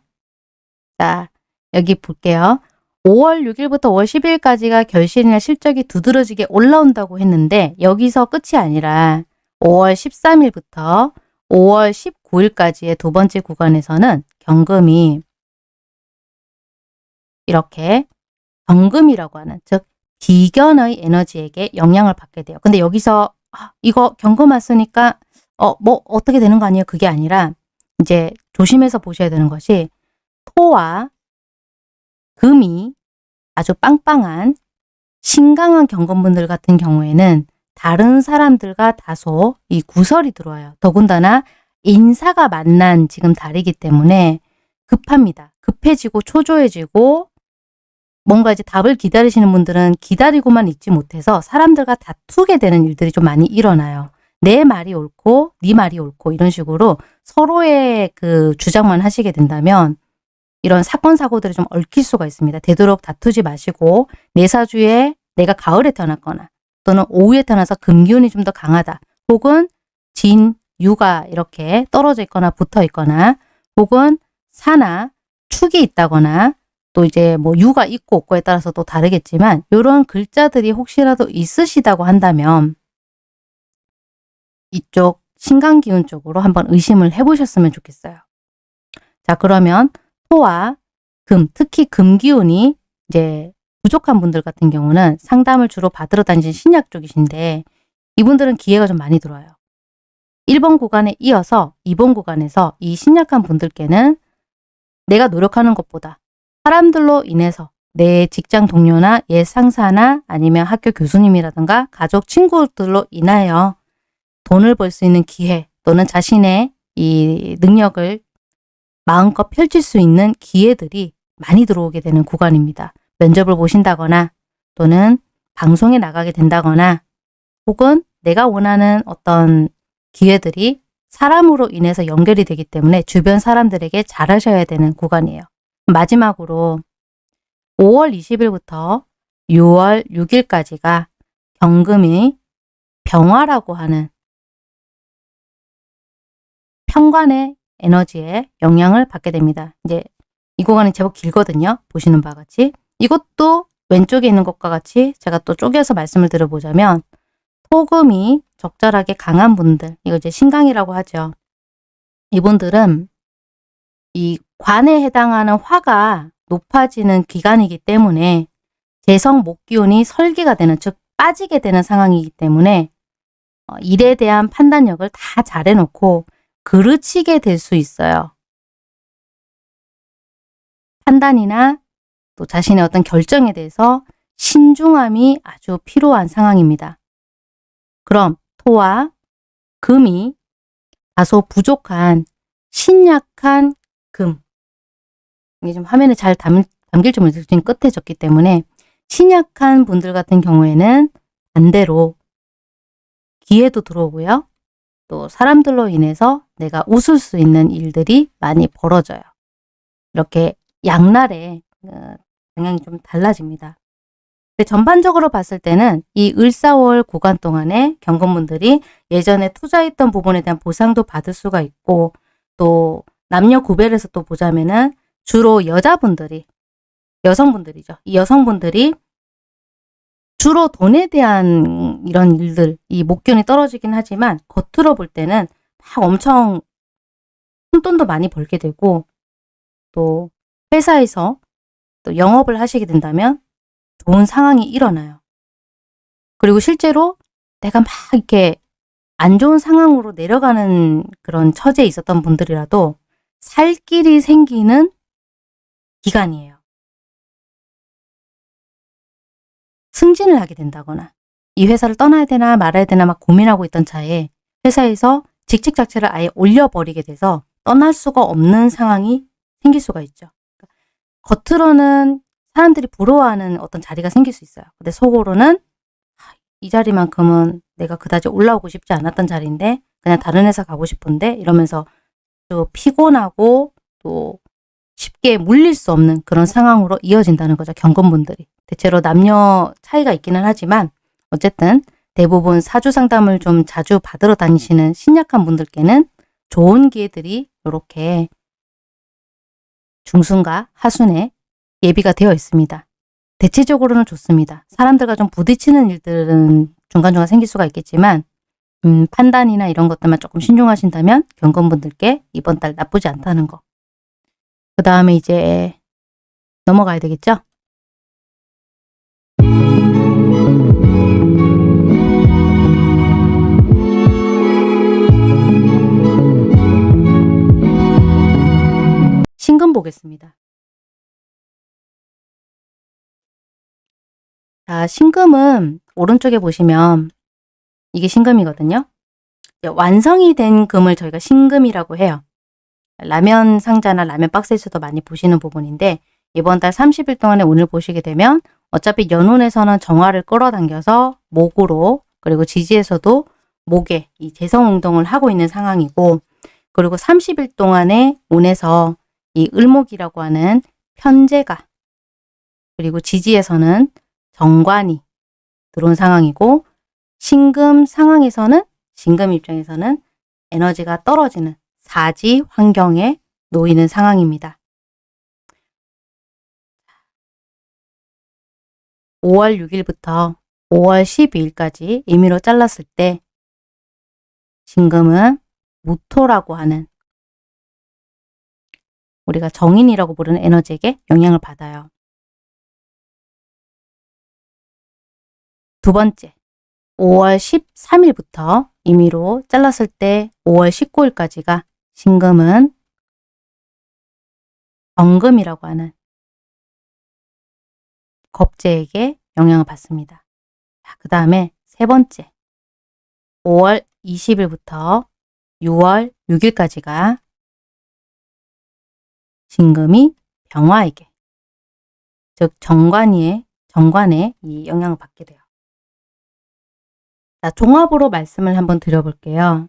자, 여기 볼게요. 5월 6일부터 5월 10일까지가 결실이나 실적이 두드러지게 올라온다고 했는데 여기서 끝이 아니라 5월 13일부터 5월 19일까지의 두 번째 구간에서는 경금이 이렇게 경금이라고 하는 즉 비견의 에너지에게 영향을 받게 돼요. 근데 여기서 아, 이거 경금 왔으니까 어, 뭐 어떻게 되는 거 아니에요? 그게 아니라 이제 조심해서 보셔야 되는 것이 토와 금이 아주 빵빵한 신강한 경금분들 같은 경우에는 다른 사람들과 다소 이 구설이 들어와요. 더군다나 인사가 만난 지금 달이기 때문에 급합니다. 급해지고 초조해지고 뭔가 이제 답을 기다리시는 분들은 기다리고만 있지 못해서 사람들과 다투게 되는 일들이 좀 많이 일어나요. 내 말이 옳고 네 말이 옳고 이런 식으로 서로의 그 주장만 하시게 된다면 이런 사건 사고들이 좀 얽힐 수가 있습니다. 되도록 다투지 마시고 내 사주에 내가 가을에 태어났거나 또는 오후에 태어나서 금기운이 좀 더 강하다. 혹은 진, 유가 이렇게 떨어져 있거나 붙어 있거나 혹은 사나 축이 있다거나 또 이제 뭐 유가 있고 없고에 따라서 또 다르겠지만 이런 글자들이 혹시라도 있으시다고 한다면 이쪽 신강기운 쪽으로 한번 의심을 해보셨으면 좋겠어요. 자 그러면 토와 금, 특히 금기운이 이제 부족한 분들 같은 경우는 상담을 주로 받으러 다니신 신약 쪽이신데 이분들은 기회가 좀 많이 들어와요. 1번 구간에 이어서 2번 구간에서 이 신약한 분들께는 내가 노력하는 것보다 사람들로 인해서 내 직장 동료나 옛 상사나 아니면 학교 교수님이라든가 가족 친구들로 인하여 돈을 벌 수 있는 기회 또는 자신의 이 능력을 마음껏 펼칠 수 있는 기회들이 많이 들어오게 되는 구간입니다. 면접을 보신다거나 또는 방송에 나가게 된다거나 혹은 내가 원하는 어떤 기회들이 사람으로 인해서 연결이 되기 때문에 주변 사람들에게 잘하셔야 되는 구간이에요. 마지막으로 5월 20일부터 6월 6일까지가 경금이 병화라고 하는 평관의 에너지에 영향을 받게 됩니다. 이제 이 구간이 제법 길거든요. 보시는 바와 같이. 이것도 왼쪽에 있는 것과 같이 제가 또 쪼개서 말씀을 드려보자면 토금이 적절하게 강한 분들, 이거 이제 신강이라고 하죠. 이분들은 이 관에 해당하는 화가 높아지는 기간이기 때문에 재성 목기운이 설계가 되는, 즉 빠지게 되는 상황이기 때문에 어, 일에 대한 판단력을 다 잘해놓고 그르치게 될 수 있어요. 판단이나 또 자신의 어떤 결정에 대해서 신중함이 아주 필요한 상황입니다. 그럼 토와 금이 다소 부족한 신약한 금 이게 좀 화면에 잘 담, 담길지 모르겠어요. 지금 끝에 적기 때문에 신약한 분들 같은 경우에는 반대로 기회도 들어오고요. 또 사람들로 인해서 내가 웃을 수 있는 일들이 많이 벌어져요. 이렇게 양날의 어, 방향이 좀 달라집니다. 전반적으로 봤을 때는 이 을사월 구간 동안에 경건분들이 예전에 투자했던 부분에 대한 보상도 받을 수가 있고 또 남녀 구별해서 또 보자면은 주로 여자분들이 여성분들이죠. 이 여성분들이 주로 돈에 대한 이런 일들, 이 목견이 떨어지긴 하지만 겉으로 볼 때는 막 엄청 큰돈도 많이 벌게 되고 또 회사에서 또 영업을 하시게 된다면 좋은 상황이 일어나요. 그리고 실제로 내가 막 이렇게 안 좋은 상황으로 내려가는 그런 처지에 있었던 분들이라도 살 길이 생기는 기간이에요. 승진을 하게 된다거나 이 회사를 떠나야 되나 말아야 되나 막 고민하고 있던 차에 회사에서 직책 자체를 아예 올려버리게 돼서 떠날 수가 없는 상황이 생길 수가 있죠. 겉으로는 사람들이 부러워하는 어떤 자리가 생길 수 있어요. 근데 속으로는 이 자리만큼은 내가 그다지 올라오고 싶지 않았던 자리인데 그냥 다른 회사 가고 싶은데 이러면서 또 피곤하고 또 쉽게 물릴 수 없는 그런 상황으로 이어진다는 거죠. 경건분들이. 대체로 남녀 차이가 있기는 하지만 어쨌든 대부분 사주 상담을 좀 자주 받으러 다니시는 신약한 분들께는 좋은 기회들이 이렇게 중순과 하순에 예비가 되어 있습니다. 대체적으로는 좋습니다. 사람들과 좀 부딪히는 일들은 중간중간 생길 수가 있겠지만 음, 판단이나 이런 것들만 조금 신중하신다면 경건분들께 이번 달 나쁘지 않다는 거. 그 다음에 이제 넘어가야 되겠죠? 신금 보겠습니다. 자, 신금은 오른쪽에 보시면 이게 신금이거든요. 완성이 된 금을 저희가 신금이라고 해요. 라면 상자나 라면 박스에서도 많이 보시는 부분인데 이번 달 30일 동안에 오늘 보시게 되면 어차피 연운에서는 정화를 끌어당겨서 목으로 그리고 지지에서도 목에 이 재성운동을 하고 있는 상황이고 그리고 30일 동안에 운에서 이 을목이라고 하는 편제가 그리고 지지에서는 정관이 들어온 상황이고 신금 상황에서는 신금 입장에서는 에너지가 떨어지는 사지 환경에 놓이는 상황입니다. 5월 6일부터 5월 12일까지 임의로 잘랐을 때 신금은 무토라고 하는 우리가 정인이라고 부르는 에너지에게 영향을 받아요. 두 번째, 5월 13일부터 임의로 잘랐을 때 5월 19일까지가 신금은 정금이라고 하는 겁재에게 영향을 받습니다. 그 다음에 세 번째, 5월 20일부터 6월 6일까지가 신금이 병화에게, 즉 정관이의 정관에 이 영향을 받게 돼요. 자, 종합으로 말씀을 한번 드려볼게요.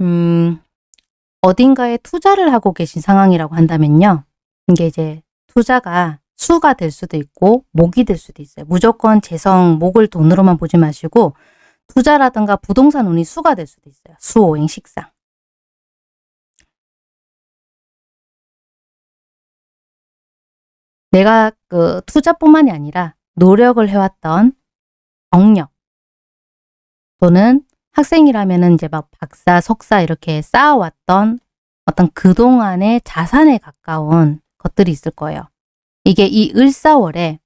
음, 어딘가에 투자를 하고 계신 상황이라고 한다면요. 이게 이제 투자가 수가 될 수도 있고 목이 될 수도 있어요. 무조건 재성, 목을 돈으로만 보지 마시고 투자라든가 부동산 운이 수가 될 수도 있어요. 수, 오행, 식상. 내가 그 투자뿐만이 아니라 노력을 해왔던 경력 또는 학생이라면은 이제 막 박사, 석사 이렇게 쌓아왔던 어떤 그동안의 자산에 가까운 것들이 있을 거예요. 이게 이 을사월에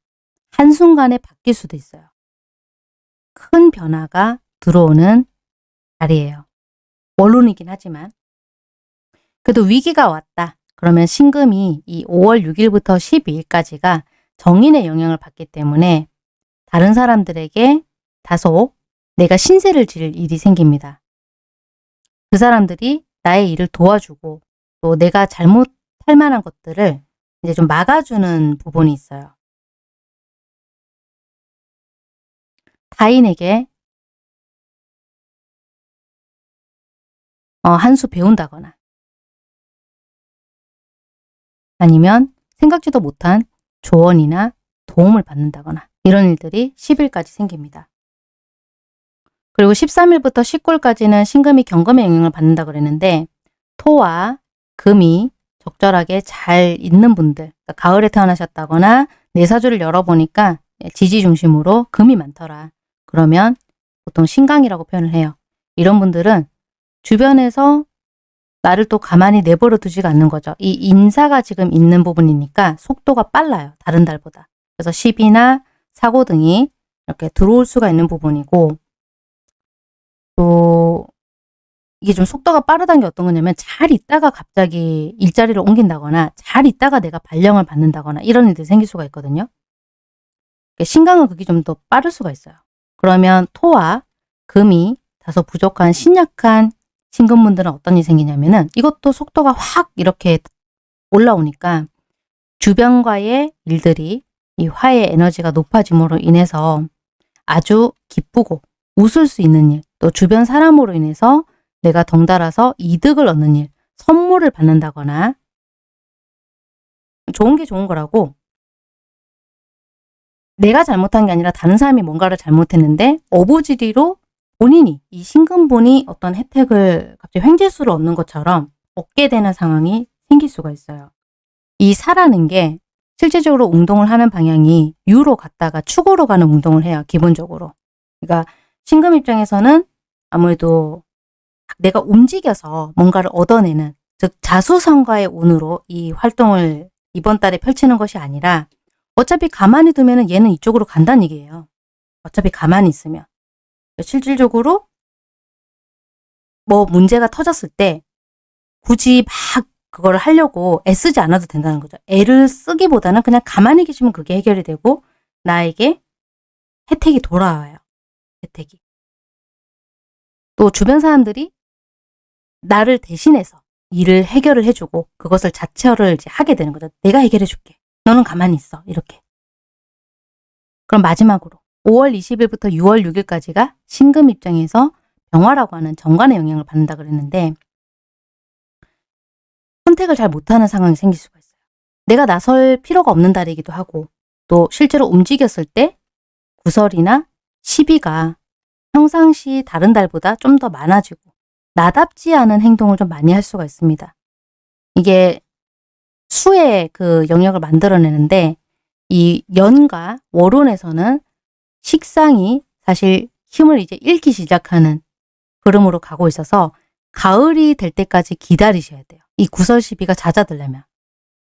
한순간에 바뀔 수도 있어요. 큰 변화가 들어오는 달이에요. 원론이긴 하지만 그래도 위기가 왔다. 그러면 신금이 이 5월 6일부터 12일까지가 정인의 영향을 받기 때문에 다른 사람들에게 다소 내가 신세를 질 일이 생깁니다. 그 사람들이 나의 일을 도와주고 또 내가 잘못할 만한 것들을 이제 좀 막아주는 부분이 있어요. 타인에게 어, 한 수 배운다거나 아니면 생각지도 못한 조언이나 도움을 받는다거나 이런 일들이 10일까지 생깁니다. 그리고 13일부터 19일까지는 신금이 경금의 영향을 받는다 그랬는데 토와 금이 적절하게 잘 있는 분들 그러니까 가을에 태어나셨다거나 내 사주를 열어보니까 지지 중심으로 금이 많더라. 그러면 보통 신강이라고 표현을 해요. 이런 분들은 주변에서 나를 또 가만히 내버려 두지가 않는 거죠. 이 인사가 지금 있는 부분이니까 속도가 빨라요. 다른 달보다. 그래서 시비나 사고 등이 이렇게 들어올 수가 있는 부분이고 또 이게 좀 속도가 빠르다는 게 어떤 거냐면 잘 있다가 갑자기 일자리를 옮긴다거나 잘 있다가 내가 발령을 받는다거나 이런 일들이 생길 수가 있거든요. 신강은 그게 좀 더 빠를 수가 있어요. 그러면 토와 금이 다소 부족한 신약한 신금분들은 어떤 일이 생기냐면은 이것도 속도가 확 이렇게 올라오니까 주변과의 일들이 이 화의 에너지가 높아짐으로 인해서 아주 기쁘고 웃을 수 있는 일, 또 주변 사람으로 인해서 내가 덩달아서 이득을 얻는 일, 선물을 받는다거나 좋은 게 좋은 거라고 내가 잘못한 게 아니라 다른 사람이 뭔가를 잘못했는데 어부지리로 본인이 이 신금본이 어떤 혜택을 갑자기 횡재수를 얻는 것처럼 얻게 되는 상황이 생길 수가 있어요. 이 사라는 게 실제적으로 운동을 하는 방향이 유로 갔다가 축으로 가는 운동을 해요. 기본적으로. 그러니까 신금 입장에서는 아무래도 내가 움직여서 뭔가를 얻어내는 즉 자수성가의 운으로 이 활동을 이번 달에 펼치는 것이 아니라 어차피 가만히 두면 얘는 이쪽으로 간다는 얘기예요. 어차피 가만히 있으면. 실질적으로 뭐 문제가 터졌을 때 굳이 막 그걸 하려고 애쓰지 않아도 된다는 거죠. 애를 쓰기보다는 그냥 가만히 계시면 그게 해결이 되고 나에게 혜택이 돌아와요. 혜택이. 또 주변 사람들이 나를 대신해서 일을 해결을 해주고 그것을 자체를 이제 하게 되는 거죠. 내가 해결해 줄게. 너는 가만히 있어. 이렇게. 그럼 마지막으로 5월 20일부터 6월 6일까지가 신금 입장에서 병화라고 하는 정관의 영향을 받는다 그랬는데 선택을 잘 못하는 상황이 생길 수가 있어요. 내가 나설 필요가 없는 달이기도 하고 또 실제로 움직였을 때 구설이나 시비가 평상시 다른 달보다 좀 더 많아지고 나답지 않은 행동을 좀 많이 할 수가 있습니다. 이게 수의 그 영역을 만들어내는데 이 연과 월운에서는 식상이 사실 힘을 이제 잃기 시작하는 흐름으로 가고 있어서 가을이 될 때까지 기다리셔야 돼요. 이 구설 시비가 잦아들려면.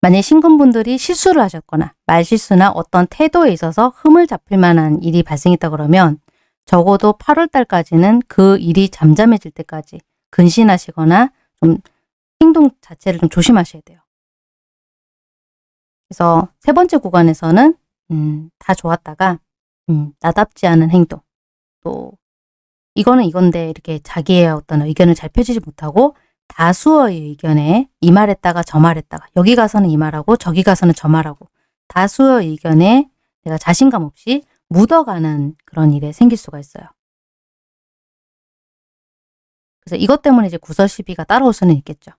만약 신금분들이 실수를 하셨거나 말실수나 어떤 태도에 있어서 흠을 잡힐 만한 일이 발생했다 그러면 적어도 8월 달까지는 그 일이 잠잠해질 때까지 근신하시거나 좀 행동 자체를 좀 조심하셔야 돼요. 그래서 세 번째 구간에서는 음, 다 좋았다가 음, 나답지 않은 행동, 또 이거는 이건데 이렇게 자기의 어떤 의견을 잘 펴지지 못하고 다수의 의견에 이 말했다가 저 말했다가 여기 가서는 이 말하고 저기 가서는 저 말하고 다수의 의견에 내가 자신감 없이 묻어가는 그런 일에 생길 수가 있어요. 그래서 이것 때문에 이제 구설 시비가 따라올 수는 있겠죠.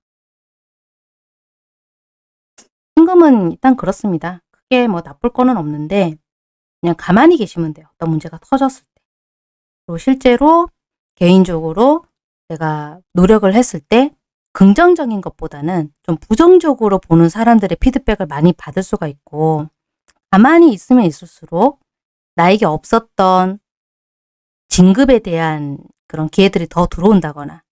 신금은 일단 그렇습니다. 크게 뭐 나쁠 거는 없는데 그냥 가만히 계시면 돼요. 어떤 문제가 터졌을 때. 그리고 실제로 개인적으로 내가 노력을 했을 때 긍정적인 것보다는 좀 부정적으로 보는 사람들의 피드백을 많이 받을 수가 있고 가만히 있으면 있을수록 나에게 없었던 진급에 대한 그런 기회들이 더 들어온다거나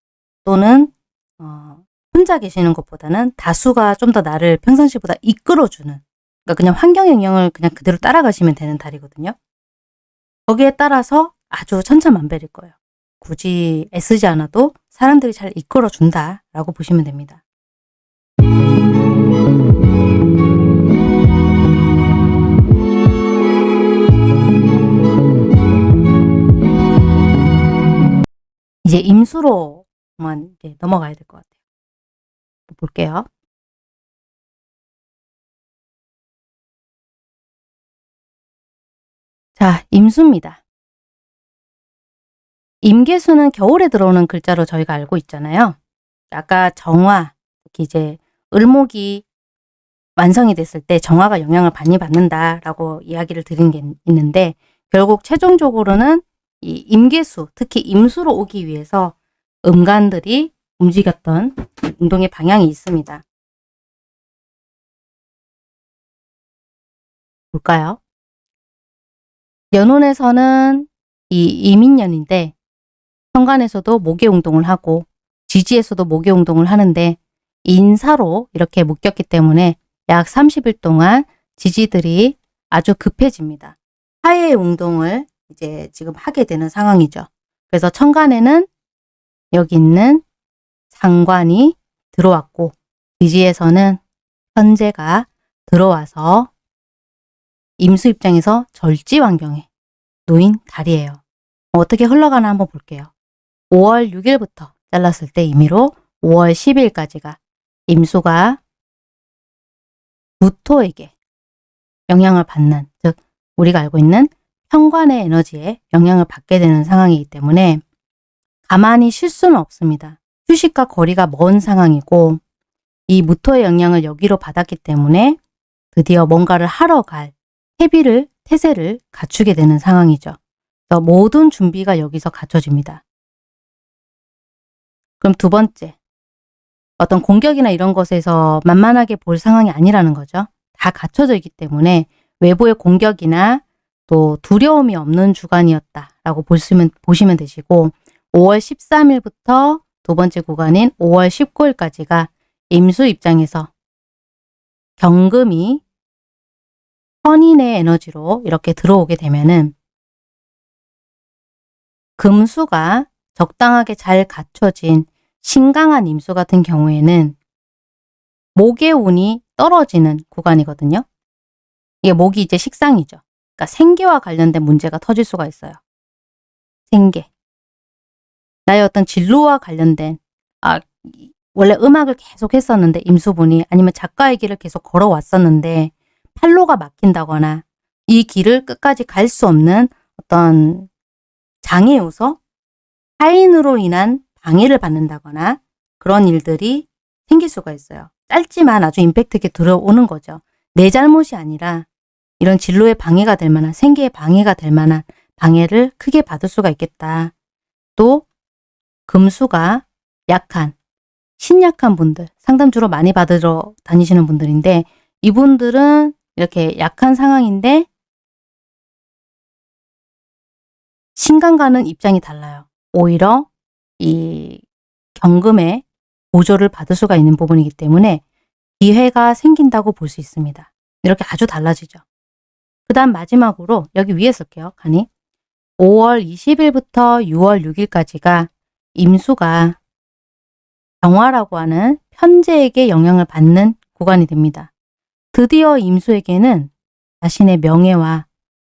또는 어, 혼자 계시는 것보다는 다수가 좀 더 나를 평상시보다 이끌어주는 그러니까 그냥 환경 영향을 그냥 그대로 따라가시면 되는 달이거든요. 거기에 따라서 아주 천차만별일 거예요. 굳이 애쓰지 않아도 사람들이 잘 이끌어준다라고 보시면 됩니다. 이제 임수로만 이제 넘어가야 될 것 같아요. 볼게요. 자, 임수입니다. 임계수는 겨울에 들어오는 글자로 저희가 알고 있잖아요. 아까 정화, 특히 이제 을목이 완성이 됐을 때 정화가 영향을 많이 받는다라고 이야기를 드린 게 있는데 결국 최종적으로는 이 임계수, 특히 임수로 오기 위해서 음간들이 움직였던 운동의 방향이 있습니다. 볼까요? 연운에서는 이 이민년인데 현관에서도 목의 운동을 하고 지지에서도 목의 운동을 하는데 인사로 이렇게 묶였기 때문에 약 30일 동안 지지들이 아주 급해집니다. 하의 운동을 이제 지금 하게 되는 상황이죠. 그래서 천간에는 여기 있는 상관이 들어왔고 지지에서는 현재가 들어와서 임수 입장에서 절지 환경에 놓인 달이에요. 어떻게 흘러가나 한번 볼게요. 5월 6일부터 잘랐을 때 임의로 5월 10일까지가 임수가 무토에게 영향을 받는 즉 우리가 알고 있는 현관의 에너지에 영향을 받게 되는 상황이기 때문에 가만히 쉴 수는 없습니다. 휴식과 거리가 먼 상황이고 이 무토의 영향을 여기로 받았기 때문에 드디어 뭔가를 하러 갈 태비를 태세를 갖추게 되는 상황이죠. 모든 준비가 여기서 갖춰집니다. 그럼 두 번째, 어떤 공격이나 이런 것에서 만만하게 볼 상황이 아니라는 거죠. 다 갖춰져 있기 때문에 외부의 공격이나 또 두려움이 없는 주간이었다라고 보시면, 보시면 되시고 5월 13일부터 두 번째 구간인 5월 19일까지가 임수 입장에서 경금이 선인의 에너지로 이렇게 들어오게 되면은 금수가 적당하게 잘 갖춰진 신강한 임수 같은 경우에는 목의 운이 떨어지는 구간이거든요. 이게 목이 이제 식상이죠. 그러니까 생계와 관련된 문제가 터질 수가 있어요. 생계. 나의 어떤 진로와 관련된 아 원래 음악을 계속 했었는데 임수분이 아니면 작가의 길을 계속 걸어왔었는데 팔로가 막힌다거나 이 길을 끝까지 갈 수 없는 어떤 장애 요소, 타인으로 인한 방해를 받는다거나 그런 일들이 생길 수가 있어요. 짧지만 아주 임팩트 있게 들어오는 거죠. 내 잘못이 아니라 이런 진로에 방해가 될 만한 생계에 방해가 될 만한 방해를 크게 받을 수가 있겠다. 또 금수가 약한 신약한 분들 상담 주로 많이 받으러 다니시는 분들인데 이분들은 이렇게 약한 상황인데 신강과는 입장이 달라요. 오히려 이 경금의 보조를 받을 수가 있는 부분이기 때문에 기회가 생긴다고 볼 수 있습니다. 이렇게 아주 달라지죠. 그 다음 마지막으로 여기 위에 쓸게요. 간이 5월 20일부터 6월 6일까지가 임수가 정화라고 하는 편제에게 영향을 받는 구간이 됩니다. 드디어 임수에게는 자신의 명예와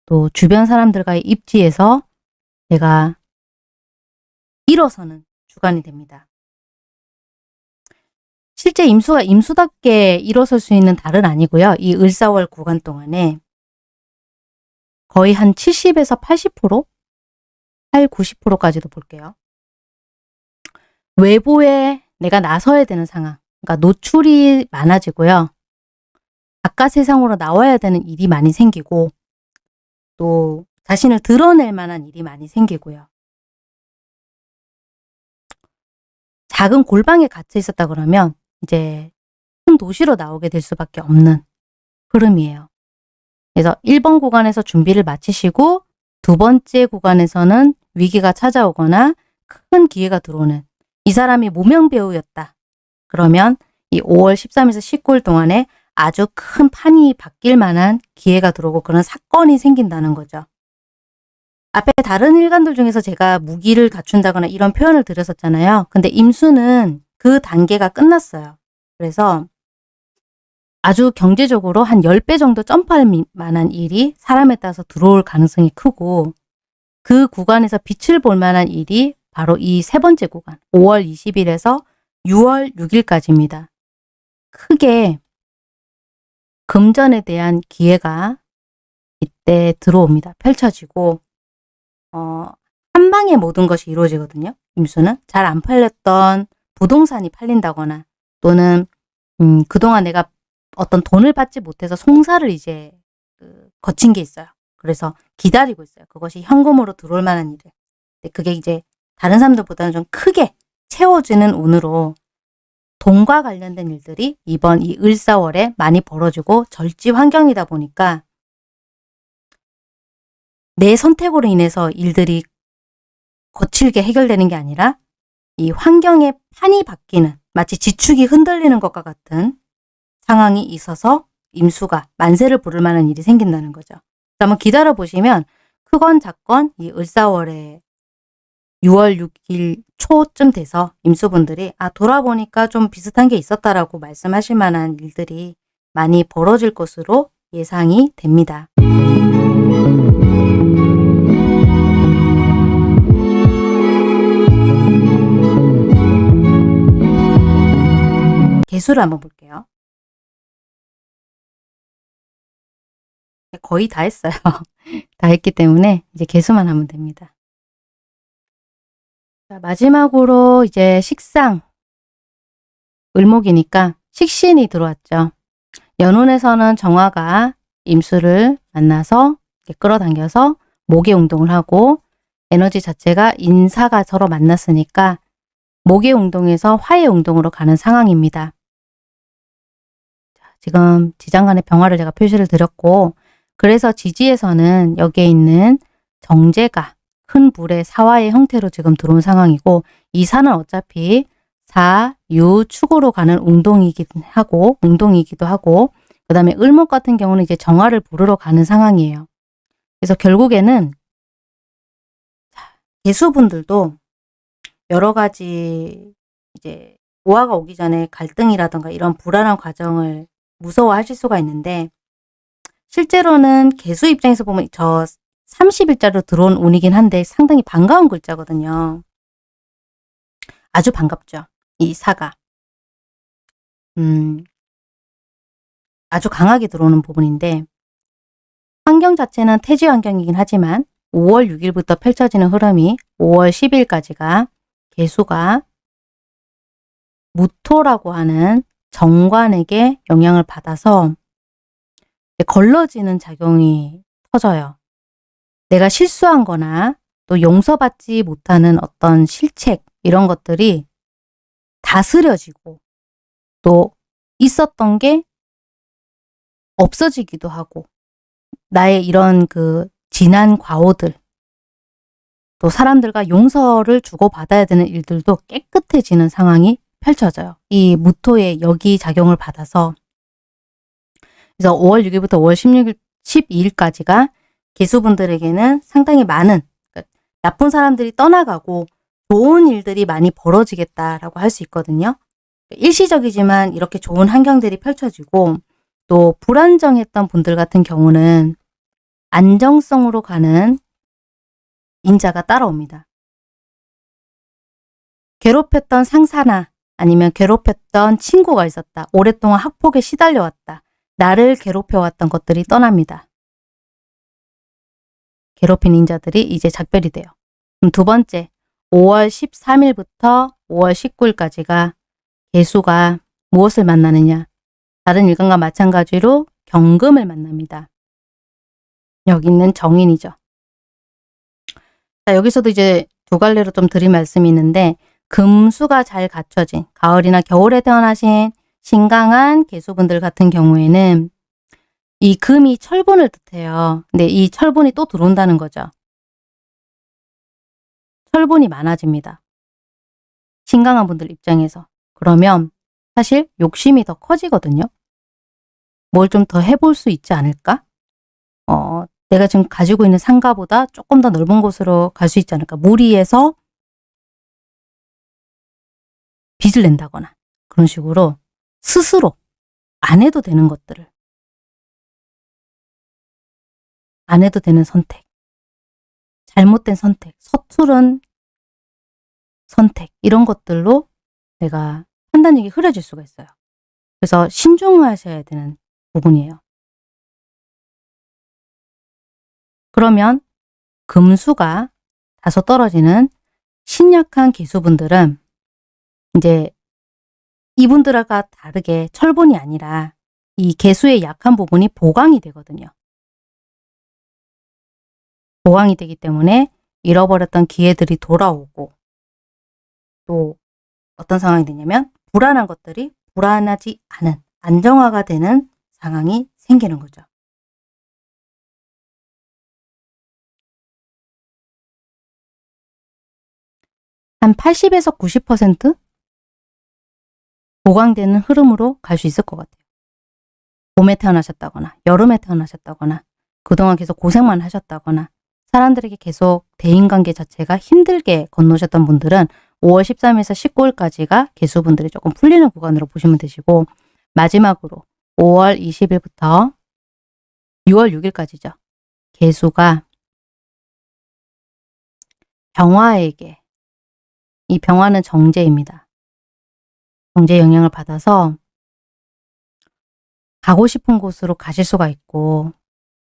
또 주변 사람들과의 입지에서 내가 일어서는 주간이 됩니다. 실제 임수가 임수답게 일어설 수 있는 달은 아니고요. 이 을사월 구간 동안에 거의 한 70에서 80%? 8, 90%까지도 볼게요. 외부에 내가 나서야 되는 상황, 그러니까 노출이 많아지고요. 바깥 세상으로 나와야 되는 일이 많이 생기고 또 자신을 드러낼 만한 일이 많이 생기고요. 작은 골방에 갇혀 있었다 그러면 이제 큰 도시로 나오게 될 수밖에 없는 흐름이에요. 그래서 1번 구간에서 준비를 마치시고 두 번째 구간에서는 위기가 찾아오거나 큰 기회가 들어오는 이 사람이 무명 배우였다. 그러면 이 5월 13일에서 19일 동안에 아주 큰 판이 바뀔 만한 기회가 들어오고 그런 사건이 생긴다는 거죠. 앞에 다른 일간들 중에서 제가 무기를 갖춘다거나 이런 표현을 드렸었잖아요. 근데 임수는 그 단계가 끝났어요. 그래서 아주 경제적으로 한 10배 정도 점프할 만한 일이 사람에 따라서 들어올 가능성이 크고 그 구간에서 빛을 볼 만한 일이 바로 이 세 번째 구간 5월 20일에서 6월 6일까지입니다. 크게 금전에 대한 기회가 이때 들어옵니다. 펼쳐지고 어, 한 방에 모든 것이 이루어지거든요. 임수는 잘 안 팔렸던 부동산이 팔린다거나 또는 음, 그동안 내가 어떤 돈을 받지 못해서 송사를 이제 그 거친 게 있어요. 그래서 기다리고 있어요. 그것이 현금으로 들어올 만한 일을. 그게 이제 다른 사람들보다는 좀 크게 채워지는 운으로 돈과 관련된 일들이 이번 이 을사월에 많이 벌어지고 절지 환경이다 보니까 내 선택으로 인해서 일들이 거칠게 해결되는 게 아니라 이 환경의 판이 바뀌는 마치 지축이 흔들리는 것과 같은 상황이 있어서 임수가 만세를 부를 만한 일이 생긴다는 거죠. 한번 기다려 보시면 크건 작건 이 을사월에 6월 6일 초쯤 돼서 임수분들이 아 돌아보니까 좀 비슷한 게 있었다라고 말씀하실 만한 일들이 많이 벌어질 것으로 예상이 됩니다. 개수를 한번 볼게요. 거의 다 했어요. 다 했기 때문에 이제 개수만 하면 됩니다. 자, 마지막으로 이제 식상 을목이니까 식신이 들어왔죠. 연운에서는 정화가 임수를 만나서 끌어당겨서 목의 운동을 하고 에너지 자체가 인사가 서로 만났으니까 목의 운동에서 화의 운동으로 가는 상황입니다. 지금 지장간의 병화를 제가 표시를 드렸고 그래서 지지에서는 여기에 있는 정제가 큰 불의 사화의 형태로 지금 들어온 상황이고 이 산은 어차피 사, 유, 축으로 가는 운동이기도 하고 운동이기도 하고 그 다음에 을목 같은 경우는 이제 정화를 부르러 가는 상황이에요. 그래서 결국에는 개수분들도 여러 가지 이제 오화가 오기 전에 갈등이라든가 이런 불안한 과정을 무서워하실 수가 있는데 실제로는 개수 입장에서 보면 저 30일자로 들어온 운이긴 한데 상당히 반가운 글자거든요. 아주 반갑죠. 이 사가. 음, 아주 강하게 들어오는 부분인데 환경 자체는 태지 환경이긴 하지만 5월 6일부터 펼쳐지는 흐름이 5월 10일까지가 개수가 무토라고 하는 정관에게 영향을 받아서 걸러지는 작용이 터져요. 내가 실수한 거나 또 용서받지 못하는 어떤 실책 이런 것들이 다스려지고 또 있었던 게 없어지기도 하고 나의 이런 그 지난 과오들 또 사람들과 용서를 주고받아야 되는 일들도 깨끗해지는 상황이 펼쳐져요. 이 무토의 여기 작용을 받아서 그래서 5월 6일부터 5월 16일, 12일까지가 개수분들에게는 상당히 많은 그러니까 나쁜 사람들이 떠나가고 좋은 일들이 많이 벌어지겠다라고 할 수 있거든요. 일시적이지만 이렇게 좋은 환경들이 펼쳐지고 또 불안정했던 분들 같은 경우는 안정성으로 가는 인자가 따라옵니다. 괴롭혔던 상사나 아니면 괴롭혔던 친구가 있었다. 오랫동안 학폭에 시달려왔다. 나를 괴롭혀왔던 것들이 떠납니다. 괴롭힌 인자들이 이제 작별이 돼요. 그럼 두 번째, 5월 13일부터 5월 19일까지가 개수가 무엇을 만나느냐? 다른 일간과 마찬가지로 경금을 만납니다. 여기 있는 정인이죠. 자, 여기서도 이제 두 갈래로 좀 드릴 말씀이 있는데 금수가 잘 갖춰진 가을이나 겨울에 태어나신 신강한 개수분들 같은 경우에는 이 금이 철분을 뜻해요. 근데 이 철분이 또 들어온다는 거죠. 철분이 많아집니다. 신강한 분들 입장에서. 그러면 사실 욕심이 더 커지거든요. 뭘 좀 더 해볼 수 있지 않을까? 어, 내가 지금 가지고 있는 상가보다 조금 더 넓은 곳으로 갈 수 있지 않을까? 무리해서 빚을 낸다거나 그런 식으로 스스로 안 해도 되는 것들을 안 해도 되는 선택 잘못된 선택, 서투른 선택 이런 것들로 내가 판단력이 흐려질 수가 있어요. 그래서 신중하셔야 되는 부분이에요. 그러면 금수가 다소 떨어지는 신약한 개수분들은 이제 이분들과 다르게 철분이 아니라 이 개수의 약한 부분이 보강이 되거든요. 보강이 되기 때문에 잃어버렸던 기회들이 돌아오고 또 어떤 상황이 되냐면 불안한 것들이 불안하지 않은 안정화가 되는 상황이 생기는 거죠. 한 80에서 90% 보강되는 흐름으로 갈 수 있을 것 같아요. 봄에 태어나셨다거나 여름에 태어나셨다거나 그동안 계속 고생만 하셨다거나 사람들에게 계속 대인관계 자체가 힘들게 건너셨던 분들은 5월 13일에서 19일까지가 개수분들이 조금 풀리는 구간으로 보시면 되시고 마지막으로 5월 20일부터 6월 6일까지죠. 개수가 병화에게 이 병화는 정제입니다. 정제 영향을 받아서 가고 싶은 곳으로 가실 수가 있고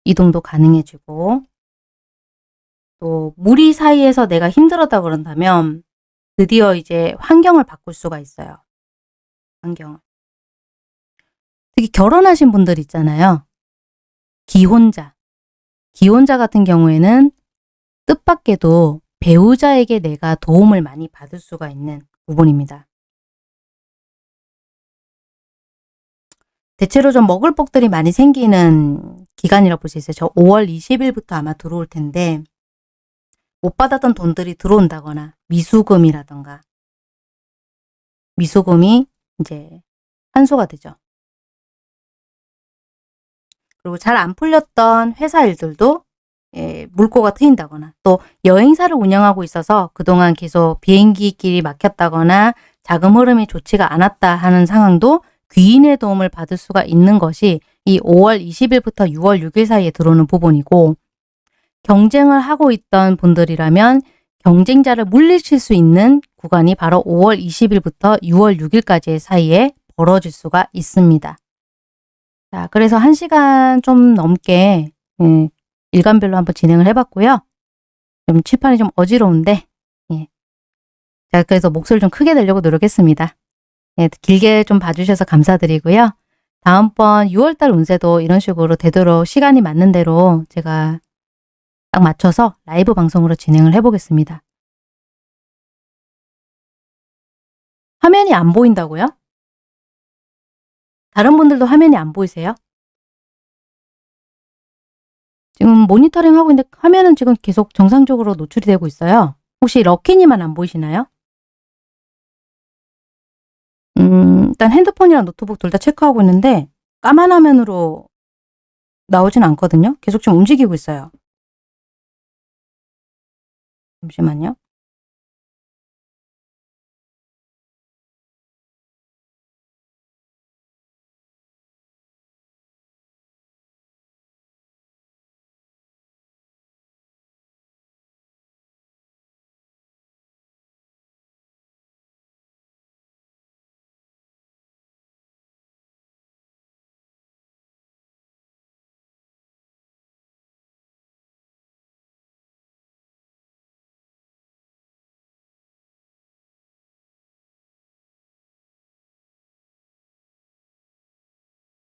이동도 가능해지고 또 무리 사이에서 내가 힘들었다 그런다면 드디어 이제 환경을 바꿀 수가 있어요. 환경을. 특히 결혼하신 분들 있잖아요. 기혼자. 기혼자 같은 경우에는 뜻밖에도 배우자에게 내가 도움을 많이 받을 수가 있는 부분입니다. 대체로 좀 먹을 복들이 많이 생기는 기간이라고 볼 수 있어요. 저 5월 20일부터 아마 들어올 텐데 못 받았던 돈들이 들어온다거나 미수금이라던가 미수금이 이제 환수가 되죠. 그리고 잘 안 풀렸던 회사 일들도 예, 물꼬가 트인다거나 또 여행사를 운영하고 있어서 그동안 계속 비행기 길이 막혔다거나 자금 흐름이 좋지가 않았다 하는 상황도 귀인의 도움을 받을 수가 있는 것이 이 5월 20일부터 6월 6일 사이에 들어오는 부분이고 경쟁을 하고 있던 분들이라면 경쟁자를 물리칠 수 있는 구간이 바로 5월 20일부터 6월 6일까지의 사이에 벌어질 수가 있습니다. 자, 그래서 1시간 좀 넘게 예, 일간별로 한번 진행을 해봤고요. 좀 칠판이 좀 어지러운데 예. 자, 그래서 목소리 좀 크게 내려고 노력했습니다. 예, 길게 좀 봐주셔서 감사드리고요. 다음번 6월달 운세도 이런 식으로 되도록 시간이 맞는 대로 제가 딱 맞춰서 라이브 방송으로 진행을 해보겠습니다. 화면이 안 보인다고요? 다른 분들도 화면이 안 보이세요? 지금 모니터링 하고 있는데 화면은 지금 계속 정상적으로 노출이 되고 있어요. 혹시 럭키님만 안 보이시나요? 음, 일단 핸드폰이랑 노트북 둘 다 체크하고 있는데 까만 화면으로 나오진 않거든요. 계속 좀 움직이고 있어요. 잠시만요.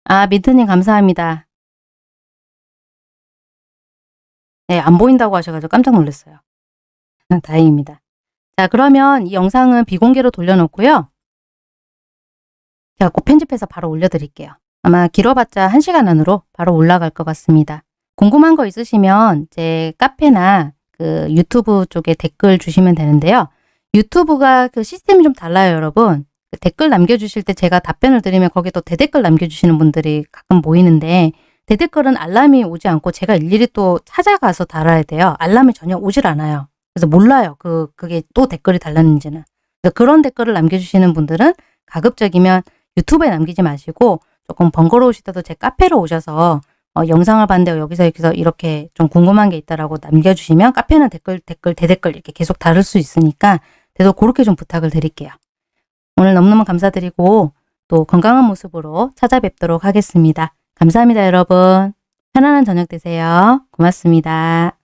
아, 민트님 감사합니다. 네, 안 보인다고 하셔가지고 깜짝 놀랐어요. 다행입니다. 자, 그러면 이 영상은 비공개로 돌려놓고요. 제가 꼭 편집해서 바로 올려드릴게요. 아마 길어봤자 1시간 안으로 바로 올라갈 것 같습니다. 궁금한 거 있으시면 제 카페나 그 유튜브 쪽에 댓글 주시면 되는데요. 유튜브가 그 시스템이 좀 달라요, 여러분. 그 댓글 남겨주실 때 제가 답변을 드리면 거기에 또 대댓글 남겨주시는 분들이 가끔 보이는데 대댓글은 알람이 오지 않고 제가 일일이 또 찾아가서 달아야 돼요. 알람이 전혀 오질 않아요. 그래서 몰라요. 그, 그게 또 댓글이 달렸는지는. 그래서 그런 댓글을 남겨주시는 분들은 가급적이면 유튜브에 남기지 마시고 조금 번거로우시다도 제 카페로 오셔서 어, 영상을 봤는데 여기서 여기서 이렇게 좀 궁금한 게 있다라고 남겨주시면 카페는 댓글, 댓글, 대댓글 이렇게 계속 다룰 수 있으니까 그래서 그렇게 좀 부탁을 드릴게요. 오늘 너무너무 감사드리고 또 건강한 모습으로 찾아뵙도록 하겠습니다. 감사합니다, 여러분. 편안한 저녁 되세요. 고맙습니다.